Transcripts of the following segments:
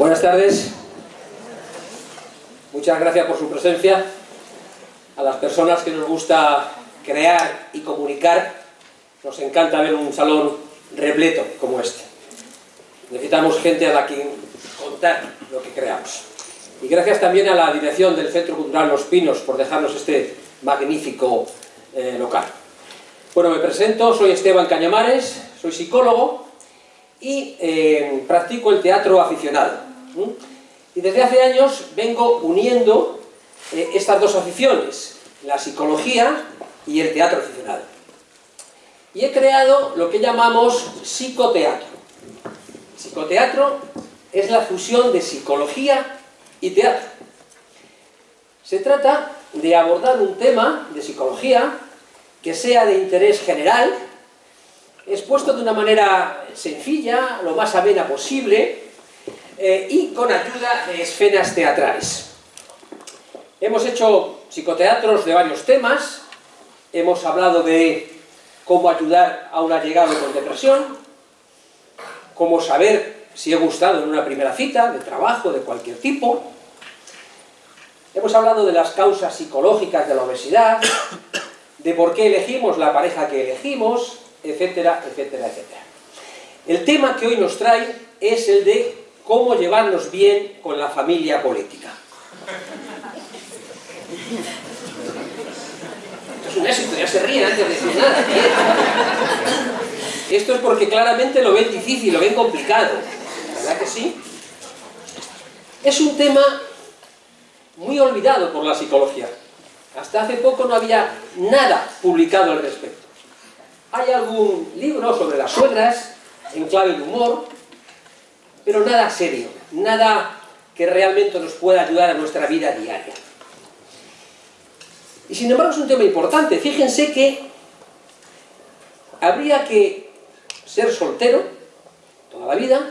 Buenas tardes. Muchas gracias por su presencia. A las personas que nos gusta crear y comunicar, nos encanta ver un salón repleto como este. Necesitamos gente a la que contar lo que creamos. Y gracias también a la dirección del Centro Cultural Los Pinos por dejarnos este magnífico eh, local. Bueno, me presento, soy Esteban Cañamares, soy psicólogo y eh, practico el teatro aficionado. Y desde hace años vengo uniendo eh, estas dos aficiones, la psicología y el teatro aficionado. Y he creado lo que llamamos psicoteatro. Psicoteatro es la fusión de psicología y teatro. Se trata de abordar un tema de psicología que sea de interés general, expuesto de una manera sencilla, lo más amena posible, eh, y con ayuda de escenas teatrales. Hemos hecho psicoteatros de varios temas, hemos hablado de cómo ayudar a un allegado con depresión, cómo saber si he gustado en una primera cita, de trabajo, de cualquier tipo. Hemos hablado de las causas psicológicas de la obesidad, de por qué elegimos la pareja que elegimos, etcétera, etcétera, etcétera. El tema que hoy nos trae es el de cómo llevarnos bien con la familia política. Esto es un éxito, ya se ríen antes de decir nada. Esto es porque claramente lo ven difícil, lo ven complicado. ¿Verdad que sí? Es un tema muy olvidado por la psicología. Hasta hace poco no había nada publicado al respecto. Hay algún libro sobre las suegras, en clave de humor, pero nada serio, nada que realmente nos pueda ayudar a nuestra vida diaria. Y sin embargo es un tema importante. Fíjense que habría que ser soltero toda la vida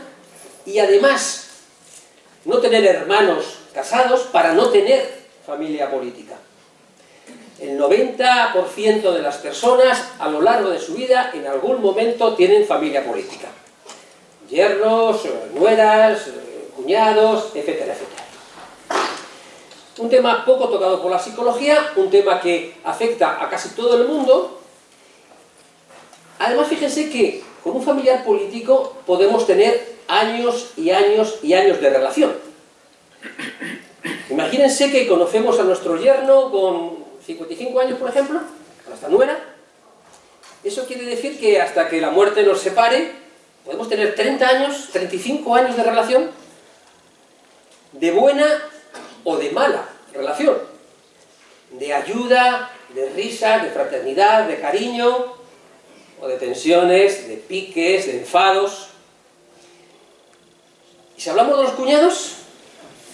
y además no tener hermanos casados para no tener familia política. El 90% de las personas a lo largo de su vida en algún momento tienen familia política yernos, nueras, cuñados, etcétera, etcétera. Un tema poco tocado por la psicología, un tema que afecta a casi todo el mundo. Además, fíjense que con un familiar político podemos tener años y años y años de relación. Imagínense que conocemos a nuestro yerno con 55 años, por ejemplo, a nuestra nuera. Eso quiere decir que hasta que la muerte nos separe, Podemos tener 30 años, 35 años de relación, de buena o de mala relación, de ayuda, de risa, de fraternidad, de cariño, o de tensiones, de piques, de enfados. Y si hablamos de los cuñados,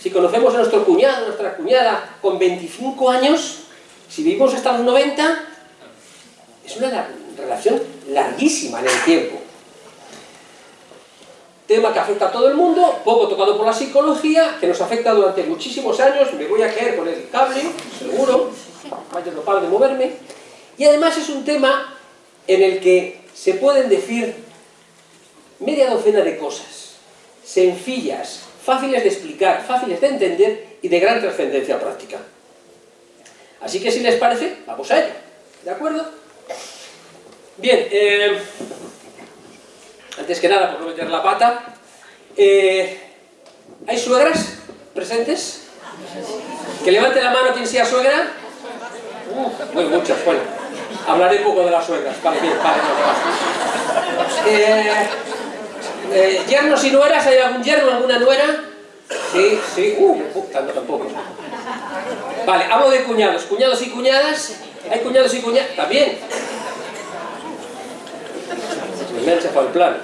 si conocemos a nuestro cuñado, a nuestra cuñada, con 25 años, si vivimos hasta los 90, es una relación larguísima en el tiempo tema que afecta a todo el mundo, poco tocado por la psicología, que nos afecta durante muchísimos años, me voy a caer con el cable, seguro, vaya no paro de moverme, y además es un tema en el que se pueden decir media docena de cosas, sencillas, fáciles de explicar, fáciles de entender y de gran trascendencia práctica. Así que si les parece, vamos a ello, ¿de acuerdo? Bien, eh, antes que nada, por no meter la pata, eh, ¿hay suegras presentes? Que levante la mano quien sea suegra. Uh, muy muchas, bueno. Hablaré poco de las suegras. Vale, bien, vale, eh, eh, ¿Yernos y nueras? ¿Hay algún yerno, alguna nuera? Sí, sí, uh, tanto tampoco. Vale, hablo de cuñados. ¿Cuñados y cuñadas? ¿Hay cuñados y cuñadas? También me han el plan.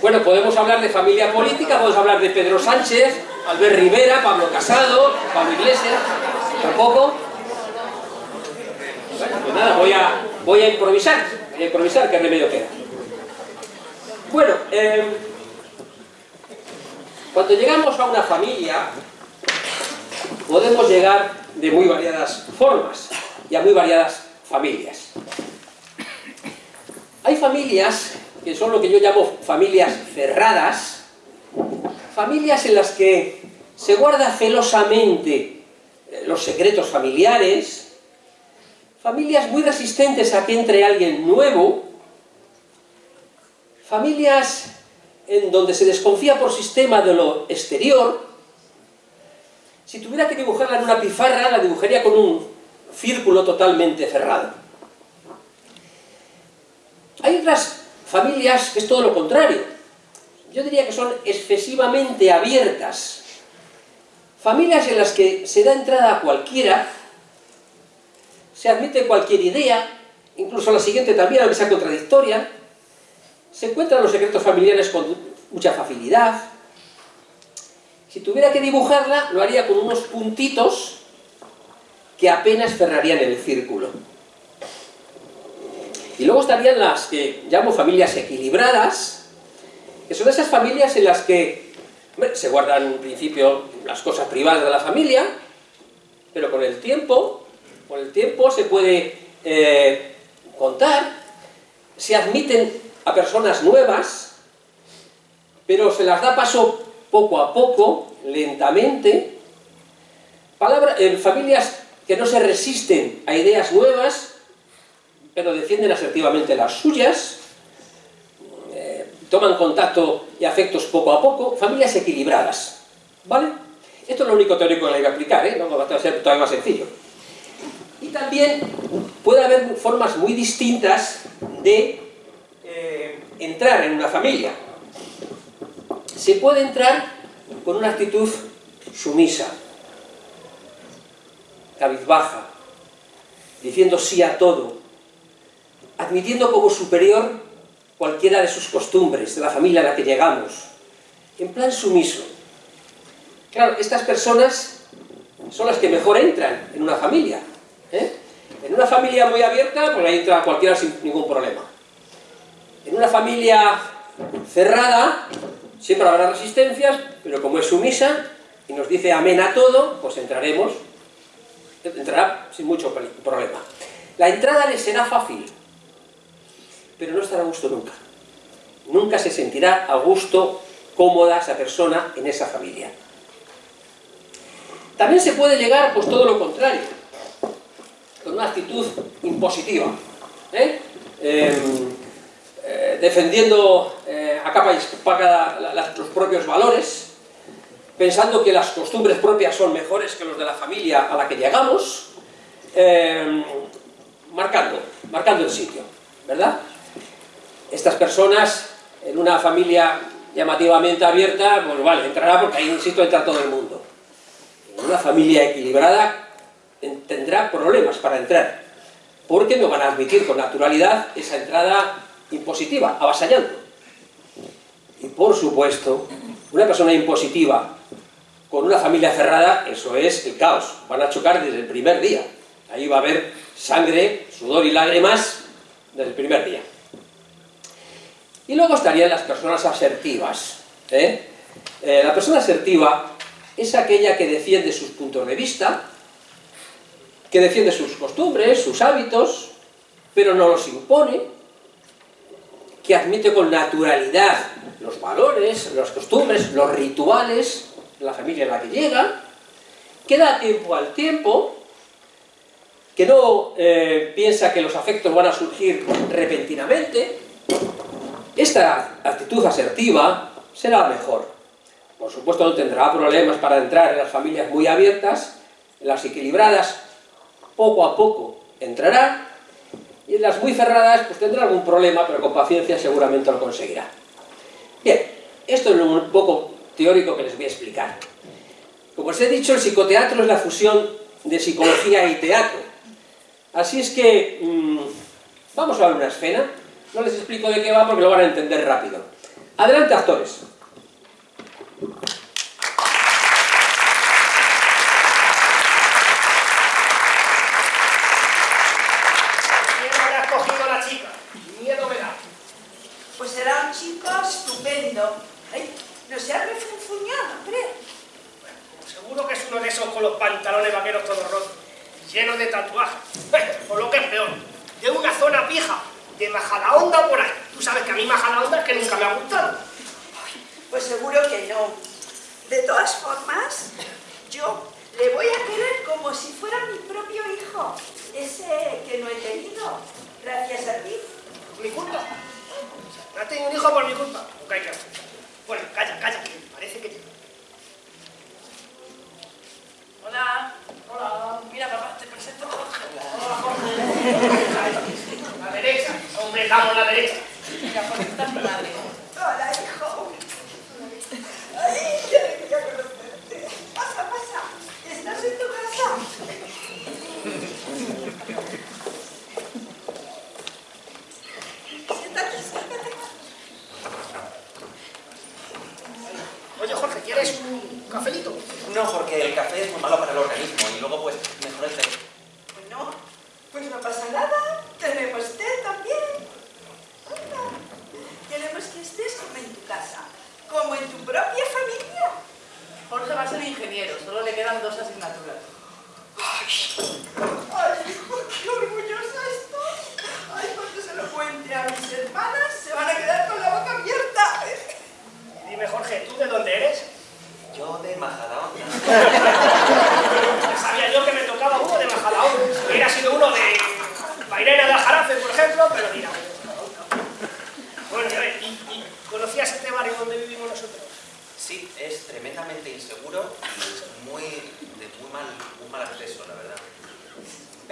Bueno, podemos hablar de familia política, podemos hablar de Pedro Sánchez, Albert Rivera, Pablo Casado, Pablo Iglesias, tampoco. Bueno, pues nada, voy a, voy a improvisar, voy a improvisar, qué remedio queda. Bueno, em, cuando llegamos a una familia, podemos llegar de muy variadas formas y a muy variadas familias. Hay familias que son lo que yo llamo familias cerradas, familias en las que se guarda celosamente eh, los secretos familiares, familias muy resistentes a que entre alguien nuevo, familias en donde se desconfía por sistema de lo exterior, si tuviera que dibujarla en una pizarra, la dibujaría con un círculo totalmente cerrado. Hay otras familias que es todo lo contrario. Yo diría que son excesivamente abiertas. Familias en las que se da entrada a cualquiera, se admite cualquier idea, incluso la siguiente también, aunque sea contradictoria, se encuentran los secretos familiares con mucha facilidad. Si tuviera que dibujarla, lo haría con unos puntitos que apenas cerrarían el círculo. Y luego estarían las que llamo familias equilibradas, que son esas familias en las que se guardan en principio las cosas privadas de la familia, pero con el tiempo, con el tiempo se puede eh, contar, se admiten a personas nuevas, pero se las da paso poco a poco, lentamente, Palabra, familias que no se resisten a ideas nuevas, pero defienden asertivamente las suyas, eh, toman contacto y afectos poco a poco, familias equilibradas, ¿vale? Esto es lo único teórico que le voy a aplicar, ¿eh? No va a ser todavía más sencillo. Y también puede haber formas muy distintas de eh, entrar en una familia. Se puede entrar con una actitud sumisa, cabizbaja, diciendo sí a todo, admitiendo como superior cualquiera de sus costumbres, de la familia a la que llegamos, en plan sumiso. Claro, estas personas son las que mejor entran en una familia. ¿eh? En una familia muy abierta, pues ahí entra cualquiera sin ningún problema. En una familia cerrada, siempre habrá resistencias, pero como es sumisa y nos dice amén a todo, pues entraremos, entrará sin mucho problema. La entrada le será fácil, pero no estará a gusto nunca. Nunca se sentirá a gusto, cómoda esa persona en esa familia. También se puede llegar, pues todo lo contrario, con una actitud impositiva. ¿eh? Em, eh, defendiendo eh, a capa y espada los propios valores, pensando que las costumbres propias son mejores que los de la familia a la que llegamos, eh, marcando, marcando el sitio, ¿verdad? Estas personas, en una familia llamativamente abierta, pues vale, entrará porque ahí, insisto, entra todo el mundo. En una familia equilibrada tendrá problemas para entrar, porque no van a admitir con naturalidad esa entrada impositiva, avasallando. Y por supuesto, una persona impositiva con una familia cerrada, eso es el caos. Van a chocar desde el primer día. Ahí va a haber sangre, sudor y lágrimas desde el primer día. Y luego estarían las personas asertivas. ¿eh? Eh, la persona asertiva es aquella que defiende sus puntos de vista, que defiende sus costumbres, sus hábitos, pero no los impone, que admite con naturalidad los valores, las costumbres, los rituales la familia en la que llega, que da tiempo al tiempo, que no eh, piensa que los afectos van a surgir repentinamente, esta actitud asertiva será mejor. Por supuesto no tendrá problemas para entrar en las familias muy abiertas, en las equilibradas poco a poco entrará, y en las muy cerradas pues tendrá algún problema, pero con paciencia seguramente lo conseguirá. Bien, esto es un poco teórico que les voy a explicar. Como os he dicho, el psicoteatro es la fusión de psicología y teatro. Así es que, mmm, vamos a ver una escena. No les explico de qué va porque lo van a entender rápido. Adelante, actores.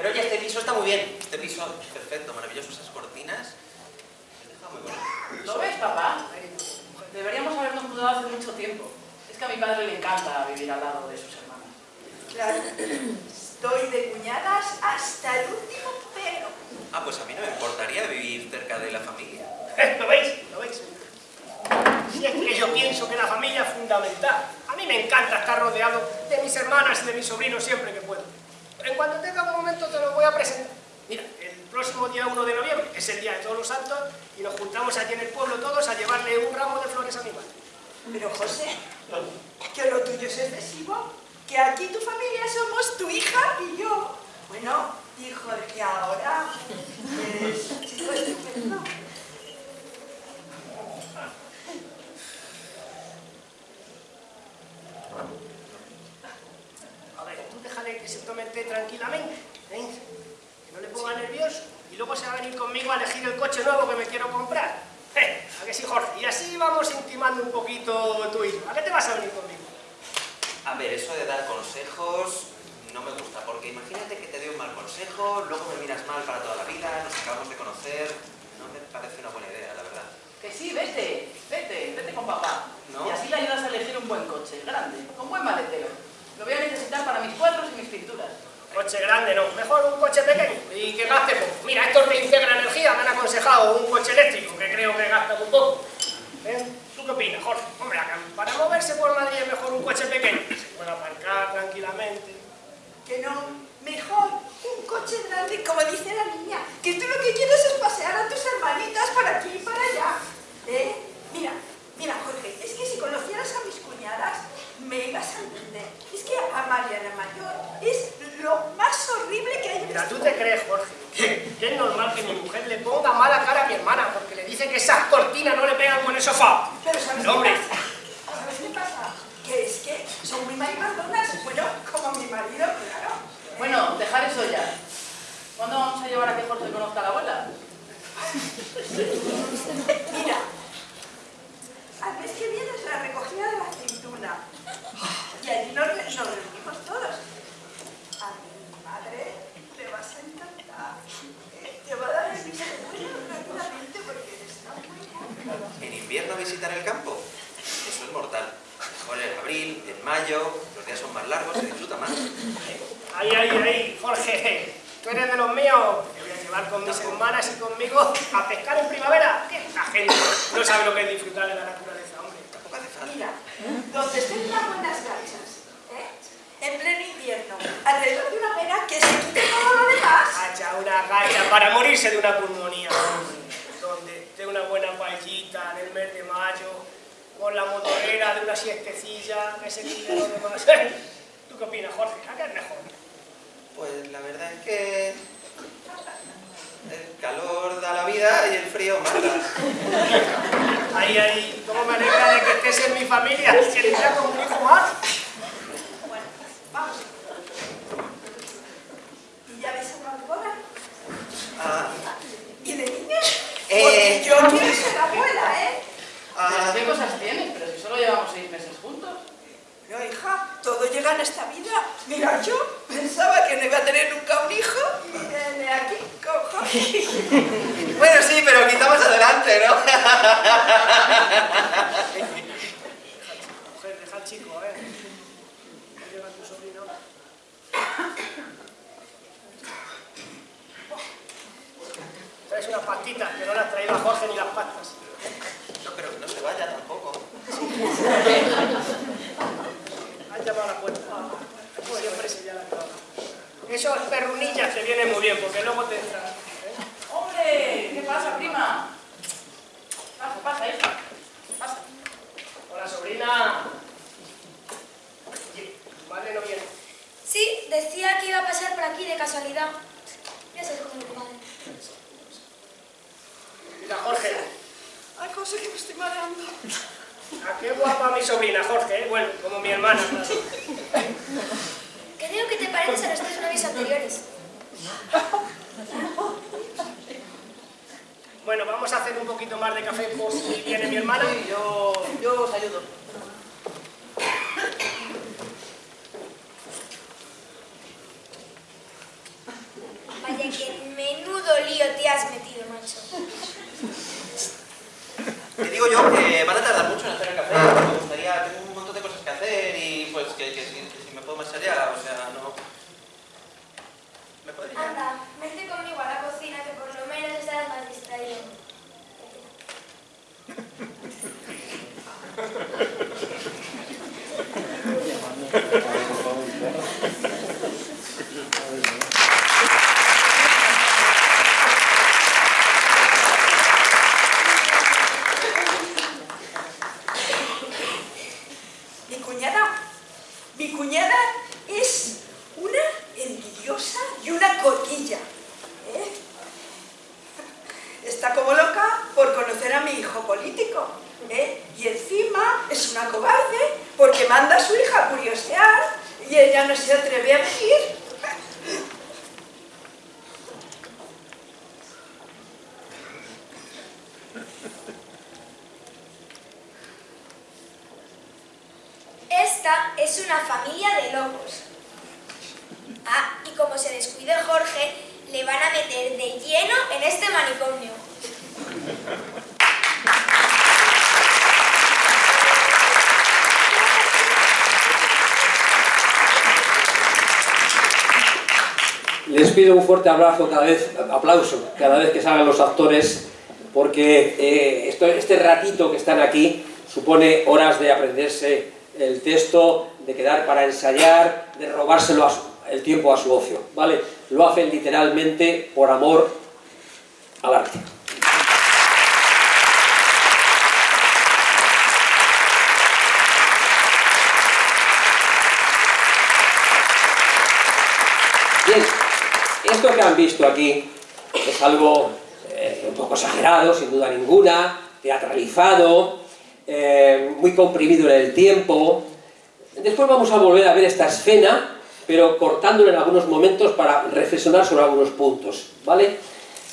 Pero oye, este piso está muy bien. Este piso es perfecto, maravilloso. Esas cortinas. Está muy bonito. ¿Lo ves, papá? Deberíamos habernos mudado hace mucho tiempo. Es que a mi padre le encanta vivir al lado de sus hermanas. Claro, estoy de cuñadas hasta el último pelo. Ah, pues a mí no me importaría vivir cerca de la familia. ¿Lo veis? ¿Lo veis? Si es que yo pienso que la familia es fundamental. A mí me encanta estar rodeado de mis hermanas y de mis sobrinos siempre. En cuanto tenga un momento te lo voy a presentar. Mira, el próximo día 1 de noviembre, que es el día de todos los santos, y nos juntamos aquí en el pueblo todos a llevarle un ramo de flores a mi madre. Pero José, que lo tuyo es excesivo, que aquí tu familia somos tu hija y yo. Bueno, y Jorge ahora es chico estupendo. A ver, té tranquilamente, ¿eh? que no le ponga nervioso, y luego se va a venir conmigo a elegir el coche nuevo que me quiero comprar. ¿Eh? ¿A que sí, Jorge? Y así vamos intimando un poquito tú y yo. ¿A qué te vas a venir conmigo? A ver, eso de dar consejos no me gusta, porque imagínate que te doy un mal consejo, luego me miras mal para toda la vida, nos acabamos de conocer. No me parece una buena idea, la verdad. Que sí, vete, vete, vete con papá. No. Y así le ayudas a elegir un buen coche, grande, con buen maletero. Lo voy a necesitar para mis cuadros y mis pinturas. Coche grande no, mejor un coche pequeño y que gaste poco. Mira, estos de Integra Energía me han aconsejado un coche eléctrico que creo que gasta muy poco. ¿Eh? ¿Tú qué opinas, Jorge? Hombre, acá, para moverse por Madrid es mejor un coche pequeño. que Se puede aparcar tranquilamente. Que no, mejor un coche grande, como dice la niña, que tú lo que quieres es pasear a tus hermanitas por aquí y para allá. ¿Eh? Mira, mira, Jorge, es que si conocieras a mis cuñadas, me ibas a entender. Es que a Mariana Mayor es lo más horrible que hay en Mira, este ¿tú te crees, Jorge, que que es normal que mi mujer le ponga mala cara a mi hermana porque le dice que esas cortinas no le pegan con el sofá? Pero ¿sabes No, qué pasa? ¿Sabes qué pasa? Que es que son muy marimazonas. Bueno, como mi marido, claro. Bueno, dejar eso ya. ¿Cuándo vamos a llevar a que Jorge conozca a la abuela? ¿A qué guapa mi sobrina, Jorge? ¿eh? Bueno, como mi hermana, claro. Creo que te pareces a los tres novios anteriores. Bueno, vamos a hacer un poquito más de café por si viene mi hermana. Sí, yo, yo os ayudo. Vaya que menudo lío te has metido, macho. Te digo yo que van a tardar mucho en hacer el café. Me gustaría, tengo un montón de cosas que hacer y pues que, que si, que si me puedo marchar ya, o sea, no... ¿Me podría? Anda, vente conmigo a la cocina que por lo menos estarás más distraído. Mi cuñada, mi cuñada es una envidiosa y una cotilla. ¿eh? Está como loca por conocer a mi hijo político. ¿eh? Y encima es una cobarde porque manda a su hija a curiosear y ella no se atreve a venir. Esta es una familia de locos. Ah, y como se descuide Jorge, le van a meter de lleno en este manicomio. Un fuerte abrazo cada vez, aplauso cada vez que salgan los actores, porque eh, este ratito que están aquí supone horas de aprenderse el texto, de quedar para ensayar, de robárselo el tiempo a su ocio, ¿vale? Lo hacen literalmente por amor al arte. Bien, esto que han visto aquí es algo eh, un poco exagerado, sin duda ninguna, teatralizado, eh, muy comprimido en el tiempo. Después vamos a volver a ver esta escena, pero cortándolo en algunos momentos para reflexionar sobre algunos puntos, ¿vale?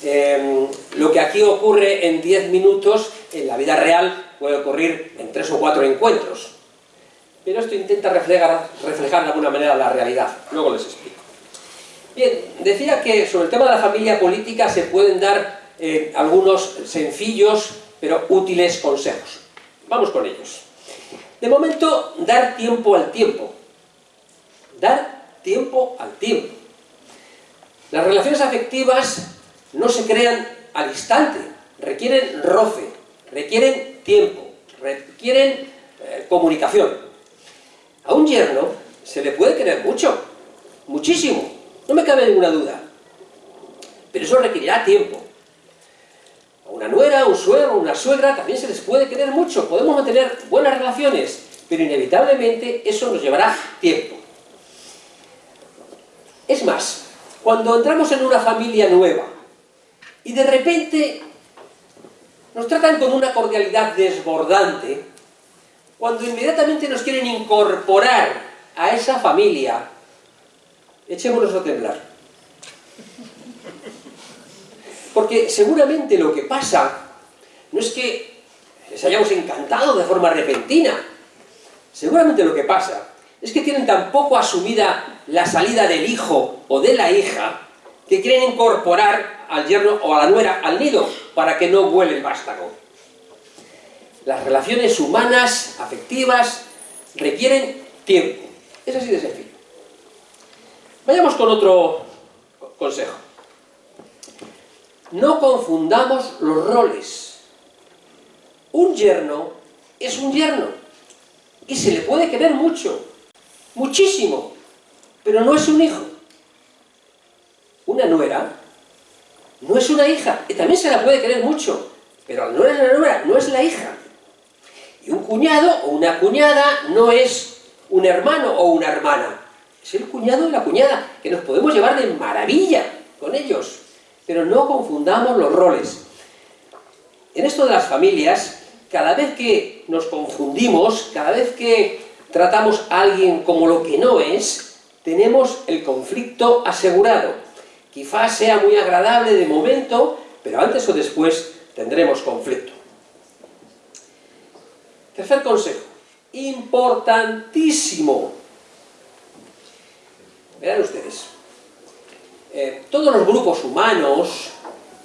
Eh, lo que aquí ocurre en 10 minutos, en la vida real, puede ocurrir en 3 o 4 encuentros. Pero esto intenta reflejar, reflejar de alguna manera la realidad. Luego les explico. Bien, decía que sobre el tema de la familia política se pueden dar eh, algunos sencillos pero útiles consejos. Vamos con ellos. De momento, dar tiempo al tiempo. Dar tiempo al tiempo. Las relaciones afectivas no se crean al instante, requieren roce, requieren tiempo, requieren eh, comunicación. A un yerno se le puede querer mucho, muchísimo, no me cabe ninguna duda. Pero eso requerirá tiempo. A una nuera, un suegro, una suegra también se les puede querer mucho. Podemos mantener buenas relaciones, pero inevitablemente eso nos llevará tiempo. Es más, cuando entramos en una familia nueva y de repente nos tratan con una cordialidad desbordante, cuando inmediatamente nos quieren incorporar a esa familia, echémonos a temblar. Porque seguramente lo que pasa no es que les hayamos encantado de forma repentina. Seguramente lo que pasa es que tienen tan poco asumida la salida del hijo o de la hija, que quieren incorporar al yerno o a la nuera al nido, para que no vuele el vástago. Las relaciones humanas, afectivas, requieren tiempo. Es así de sencillo. Vayamos con otro consejo. No confundamos los roles. Un yerno es un yerno. Y se le puede querer mucho. Muchísimo. Pero no es un hijo. Una nuera no es una hija. Y también se la puede querer mucho. Pero nuera es la nuera, no es la hija. Y un cuñado o una cuñada no es un hermano o una hermana. Es el cuñado y la cuñada, que nos podemos llevar de maravilla con ellos. Pero no confundamos los roles. En esto de las familias, cada vez que nos confundimos, cada vez que tratamos a alguien como lo que no es, tenemos el conflicto asegurado. Quizás sea muy agradable de momento, pero antes o después tendremos conflicto. Tercer consejo, importantísimo. Verán ustedes, eh, todos los grupos humanos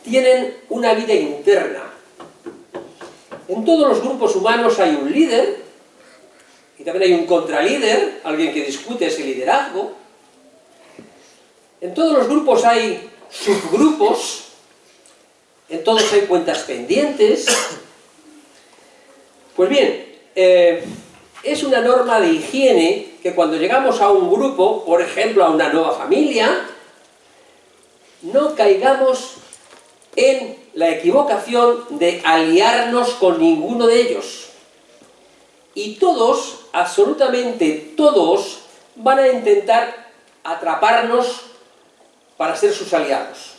tienen una vida interna. En todos los grupos humanos hay un líder, y también hay un contralíder, alguien que discute ese liderazgo. En todos los grupos hay subgrupos, en todos hay cuentas pendientes, pues bien, eh, es una norma de higiene que cuando llegamos a un grupo, por ejemplo a una nueva familia, no caigamos en la equivocación de aliarnos con ninguno de ellos. Y todos, absolutamente todos, van a intentar atraparnos para ser sus aliados.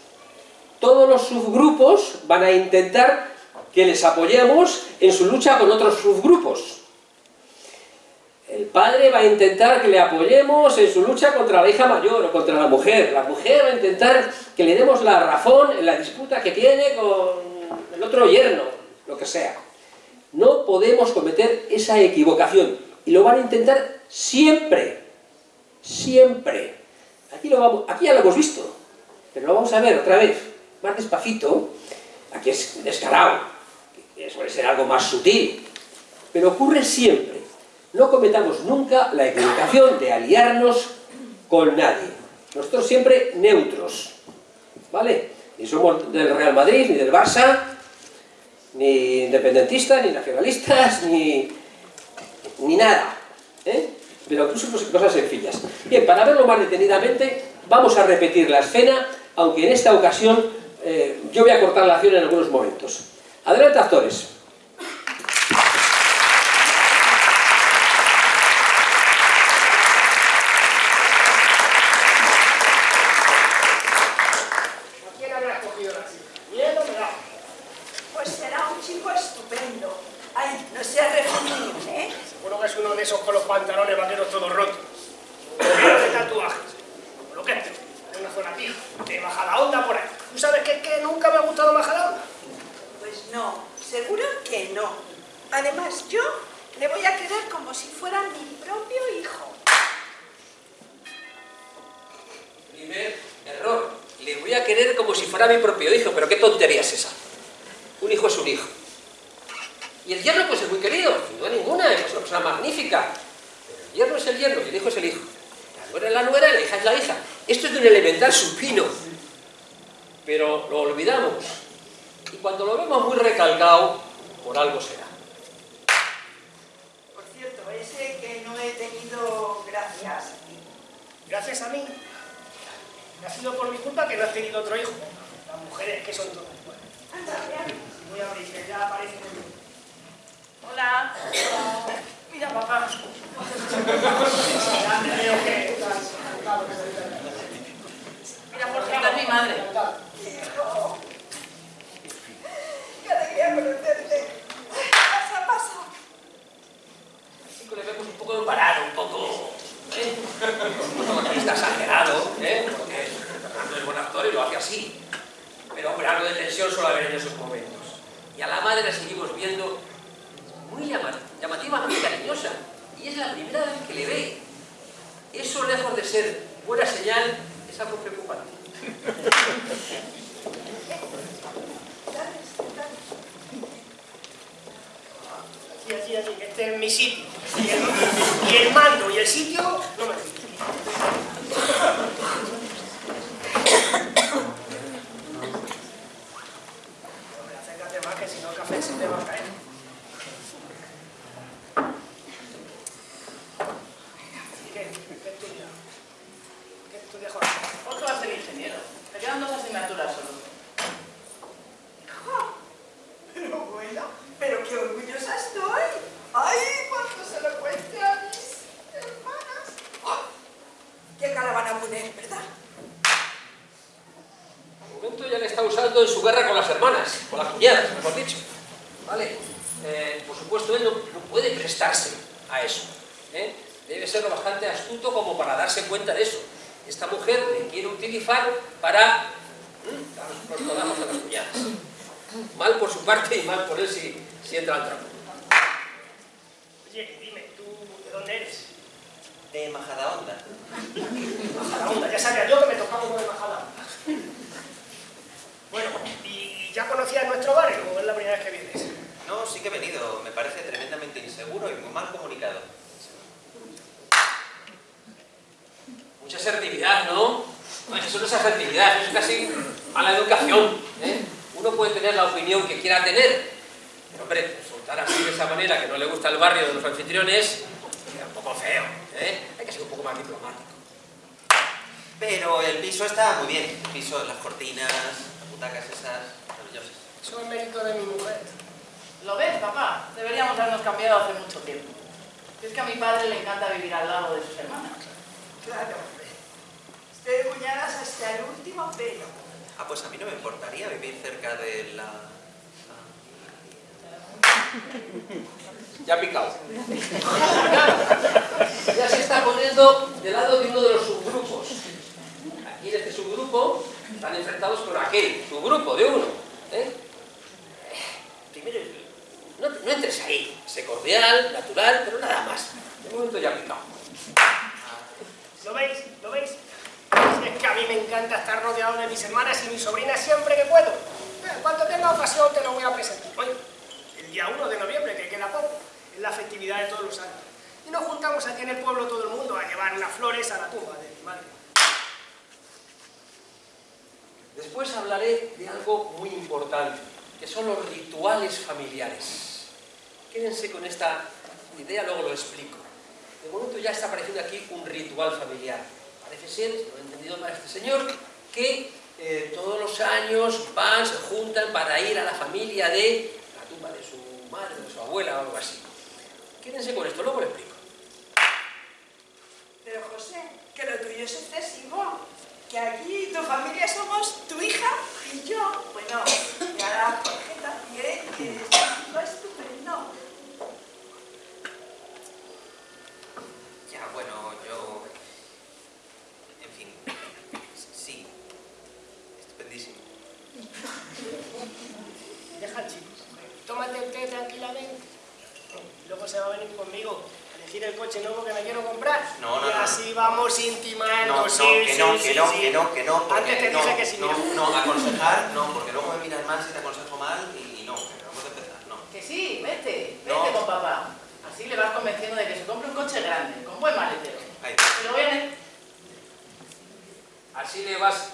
Todos los subgrupos van a intentar que les apoyemos en su lucha con otros subgrupos. El padre va a intentar que le apoyemos en su lucha contra la hija mayor o contra la mujer. La mujer va a intentar que le demos la razón en la disputa que tiene con el otro yerno, lo que sea. No podemos cometer esa equivocación. Y lo van a intentar siempre. Siempre. Aquí, lo vamos, aquí ya lo hemos visto. Pero lo vamos a ver otra vez. Más despacito. Aquí es descarado suele ser algo más sutil, pero ocurre siempre. No cometamos nunca la equivocación de aliarnos con nadie. Nosotros siempre neutros, ¿vale? Ni somos del Real Madrid, ni del Barça, ni independentistas, ni nacionalistas, ni, ni nada, ¿eh? Pero incluso cosas sencillas. Bien, para verlo más detenidamente, vamos a repetir la escena, aunque en esta ocasión eh, yo voy a cortar la acción en algunos momentos. Adelante, actores. El sitio a mí me encanta estar rodeado de mis hermanas y mis sobrinas siempre que puedo. Eh, Cuando tenga ocasión te lo voy a presentar. Hoy, el día 1 de noviembre, que queda poco, es la festividad de todos los años. Y nos juntamos aquí en el pueblo todo el mundo a llevar unas flores a la tumba de mi madre. Después hablaré de algo muy importante, que son los rituales familiares. Quédense con esta idea, luego lo explico. De momento ya está apareciendo aquí un ritual familiar. Parece ser, si lo he entendido mal este señor, que eh, todos los años van, se juntan para ir a la familia de la tumba de su madre, de su abuela o algo así. Quédense con esto, luego lo explico. Pero José, que lo tuyo es excesivo. Que aquí tu familia somos tu hija y yo. Bueno, y ahora Jorge también, que es estupendo. Ya, bueno, yo... En fin, sí. Estupendísimo. Deja al chico. Té tranquilamente. Y luego se va a venir conmigo a elegir el coche nuevo que me quiero comprar. No, no, y no. así vamos intimando. No, no, sí, que sí, no, sí, que no, sí. que no, que no. Antes te no, dije que sí, No, mira. no, aconsejar, no, porque luego me miras mal si te aconsejo mal y, y no, que vamos a empezar, no. Que sí, vete, vete No. con papá. Así le vas convenciendo de que se compre un coche grande, con buen maletero. Ahí. Pero viene. Así le vas,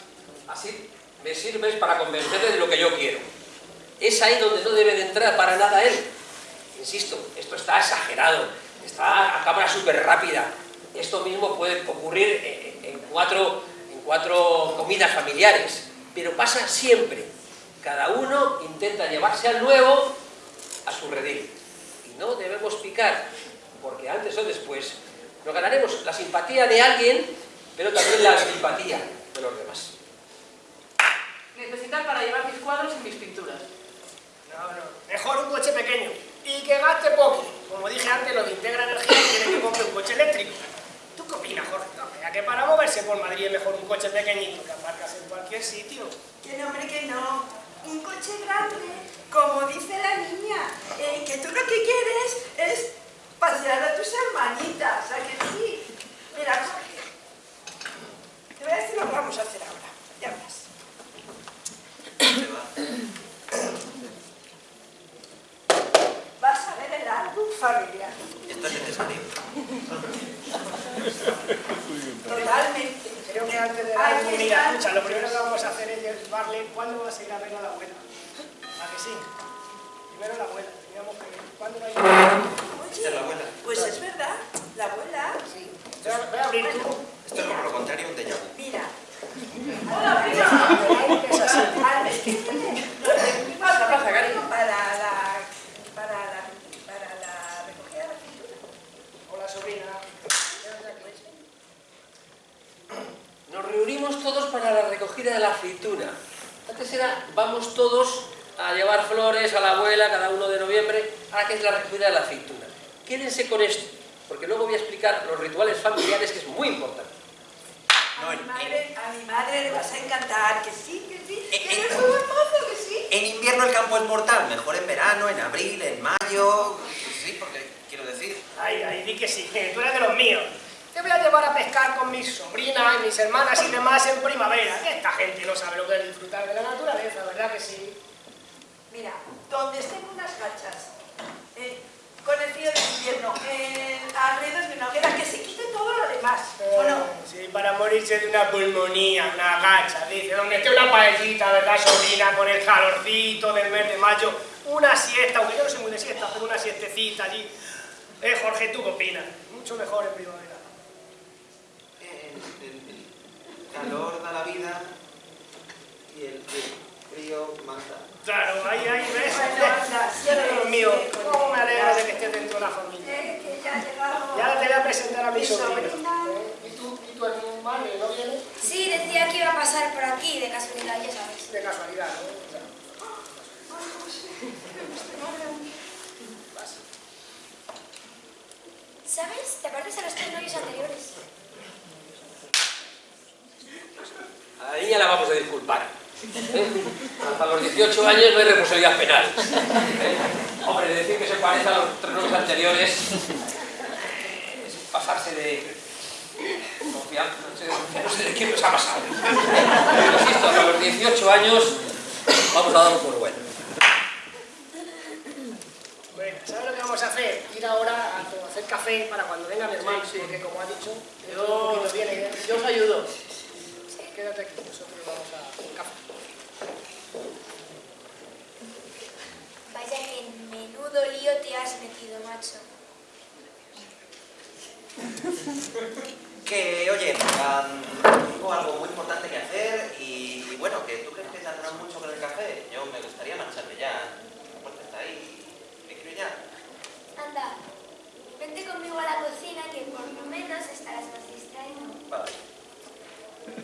así me sirves para convencerle de lo que yo quiero. Es ahí donde no debe de entrar para nada él. Insisto, esto está exagerado, está a cámara súper rápida. Esto mismo puede ocurrir en, cuatro, comidas familiares, pero pasa siempre. Cada uno intenta llevarse al nuevo a su redil. Y no debemos picar, porque antes o después nos ganaremos la simpatía de alguien, pero también la simpatía de los demás. Necesitas para llevar mis cuadros y mis pinturas. Mejor un coche pequeño y que gaste poco. Como dije antes, los de Integra Energía quieren que compre un coche eléctrico. ¿Tú qué opinas, Jorge? No, ya que para moverse por Madrid es mejor un coche pequeñito que aparcas en cualquier sitio. Que no, hombre, que no. Un coche grande, como dice la niña, eh, que tú lo que quieres es pasear a tus hermanitas, ¿a que sí? Mira, Jorge, te voy a decir lo que vamos a hacer. Totalmente. Creo que antes de dar está. mira, escucha, lo primero que vamos a hacer es llevarle cuándo vas a ir a ver a la abuela. ¿A que sí? Primero la abuela. Teníamos que ¿Cuándo va a ir? Esta es la abuela. Pues es verdad, la abuela. Sí. Voy a- voy a abrir tú. Esto es como lo contrario a un déjà. Mira. Hola, prima. Es así. Al es que tiene. ¿Qué pasa, pasa, cariño? Para la. Para la. Para la recogida de la pintura. Hola, sobrina. Reunimos todos para la recogida de la aceituna. Antes era, vamos todos a llevar flores a la abuela cada uno de noviembre, ahora que es la recogida de la aceituna. Quédense con esto, porque luego voy a explicar los rituales familiares, que es muy importante. A mi madre, a mi madre le vas a encantar, que sí, que sí. Que eres un buen mozo, que sí. en invierno el campo es mortal, mejor en verano, en abril, en mayo. Sí, porque quiero decir. Ay, ay, di que sí, que tú eres de los míos. Te voy a llevar a pescar con mis sobrinas y mis hermanas y demás en primavera. Que esta gente no sabe lo que es disfrutar de la naturaleza, ¿verdad que sí? Mira, donde estén unas gachas, eh, con el frío del invierno, eh, alrededor de una hoguera, que se quite todo lo demás, ¿o no? Sí, para morirse de una pulmonía, una gacha, dice, donde esté una paellita, ¿verdad, sobrina? Con el calorcito del mes de mayo, una siesta, aunque yo no soy muy de siesta, pero una siestecita allí. Eh, Jorge, ¿tú qué opinas? Mucho mejor en primavera. El, el- el calor da la vida y el, frío mata. Claro, ahí, ahí, ¿ves? Bueno, sí, con ¿Cómo me alegro de que estés dentro de la familia? Que ya te voy a presentar a mi sobrina. ¿Eh? ¿Y tú, y tu madre no viene? Sí, decía que iba a pasar por aquí, de casualidad, ya sabes. De casualidad, ¿no? ¿Sabes? ¿Te pareces a los tres novios anteriores? A la niña la vamos a disculpar. ¿eh? Hasta los 18 años no hay responsabilidad penal. ¿eh? Hombre, decir que se parece a los tres novios anteriores es pasarse de confianza, no sé, no sé de qué nos ha pasado. Pero insisto, hasta los 18 años vamos a darlo por bueno. Bueno, ¿sabes lo que vamos a hacer? Ir ahora a hacer café para cuando venga mi hermano, Sí, sí. porque como ha dicho, Yo, yo os ayudo. Quédate aquí, nosotros vamos a café. Vaya que menudo lío te has metido, macho. Que, oye, am, tengo algo muy importante que hacer y, y bueno, que tú crees que tardará mucho con el café. Yo me gustaría marcharme ya. La puerta está ahí. Me quiero ya. Anda, vente conmigo a la cocina que por lo menos estarás más distraído. Vale. Thank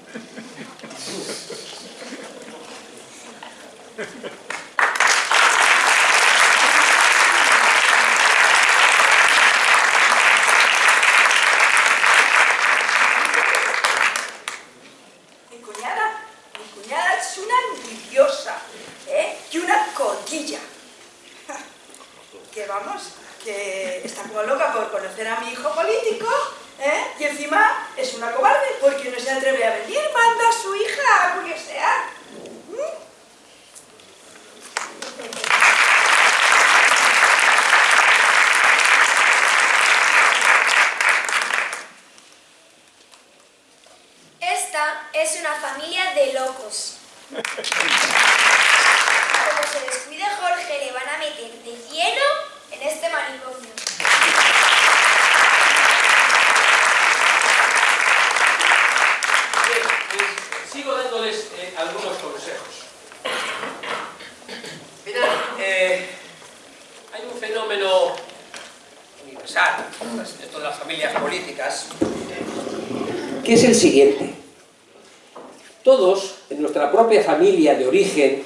you. Que es el siguiente. Todos, en nuestra propia familia de origen,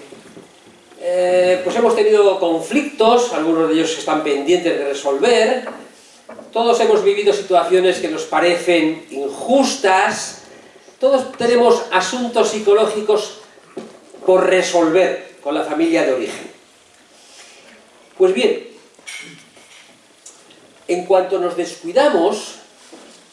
eh, pues hemos tenido conflictos, algunos de ellos están pendientes de resolver, todos hemos vivido situaciones que nos parecen injustas, todos tenemos asuntos psicológicos por resolver con la familia de origen. Pues bien, en cuanto nos descuidamos,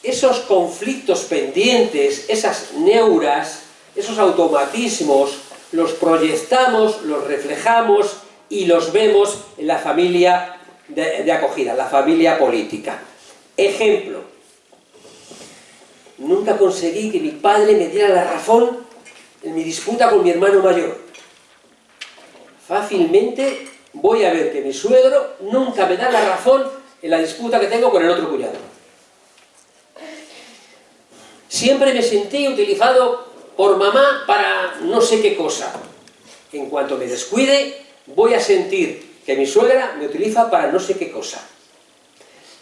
esos conflictos pendientes, esas neuras, esos automatismos, los proyectamos, los reflejamos y los vemos en la familia de, acogida, la familia política. Ejemplo. Nunca conseguí que mi padre me diera la razón en mi disputa con mi hermano mayor. Fácilmente voy a ver que mi suegro nunca me da la razón en la disputa que tengo con el otro cuñado. Siempre me sentí utilizado por mamá para no sé qué cosa. En cuanto me descuide, voy a sentir que mi suegra me utiliza para no sé qué cosa.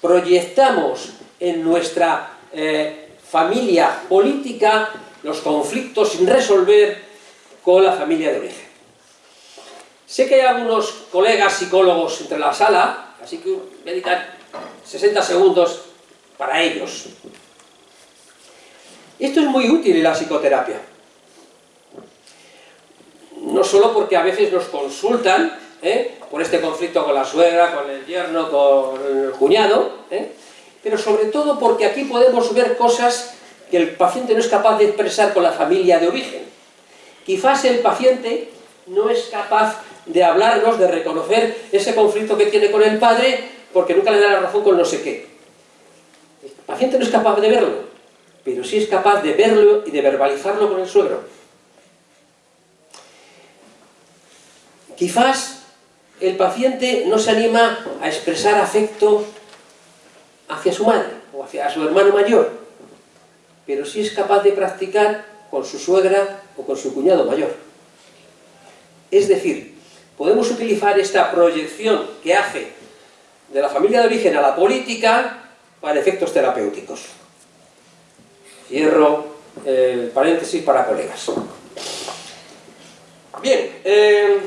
Proyectamos en nuestra eh, familia política los conflictos sin resolver con la familia de origen. Sé que hay algunos colegas psicólogos entre la sala, así que voy a dedicar 60 segundos para ellos. Esto es muy útil en la psicoterapia. No solo porque a veces nos consultan ¿eh? por este conflicto con la suegra, con el yerno, con el cuñado, ¿eh? pero sobre todo porque aquí podemos ver cosas que el paciente no es capaz de expresar con la familia de origen. Quizás el paciente no es capaz de hablarnos, de reconocer ese conflicto que tiene con el padre, porque nunca le da la razón con no sé qué. El paciente no es capaz de verlo, pero sí es capaz de verlo y de verbalizarlo con el suegro. Quizás el paciente no se anima a expresar afecto hacia su madre o hacia su hermano mayor, pero sí es capaz de practicar con su suegra o con su cuñado mayor. Es decir, podemos utilizar esta proyección que hace de la familia de origen a la política para efectos terapéuticos. Cierro el paréntesis para colegas. Bien, eh,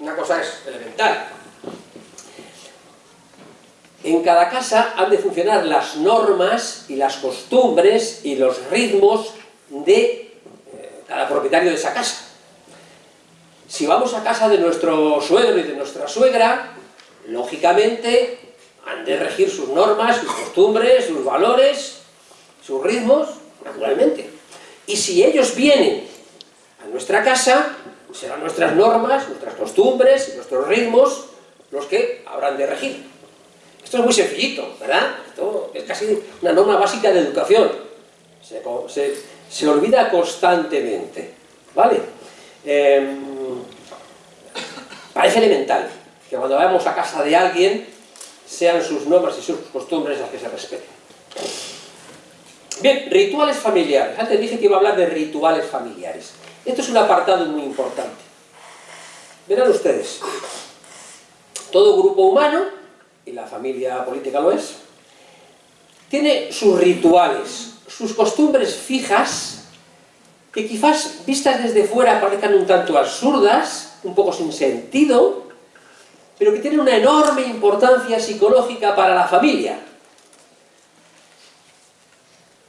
una cosa es elemental. En cada casa han de funcionar las normas y las costumbres y los ritmos de eh, cada propietario de esa casa. Si vamos a casa de nuestro suegro y de nuestra suegra, lógicamente han de regir sus normas, sus costumbres, sus valores, sus ritmos, naturalmente. Y si ellos vienen a nuestra casa, serán nuestras normas, nuestras costumbres, nuestros ritmos, los que habrán de regir. Esto es muy sencillito, ¿verdad? Esto es casi una norma básica de educación. Se, se, olvida constantemente, ¿vale? Em, parece elemental que cuando vayamos a casa de alguien sean sus normas y sus costumbres las que se respeten. Bien, rituales familiares. Antes dije que iba a hablar de rituales familiares. Esto es un apartado muy importante. Verán ustedes, todo grupo humano, y la familia política lo es, tiene sus rituales, sus costumbres fijas, que quizás vistas desde fuera parezcan un tanto absurdas, un poco sin sentido, pero que tienen una enorme importancia psicológica para la familia.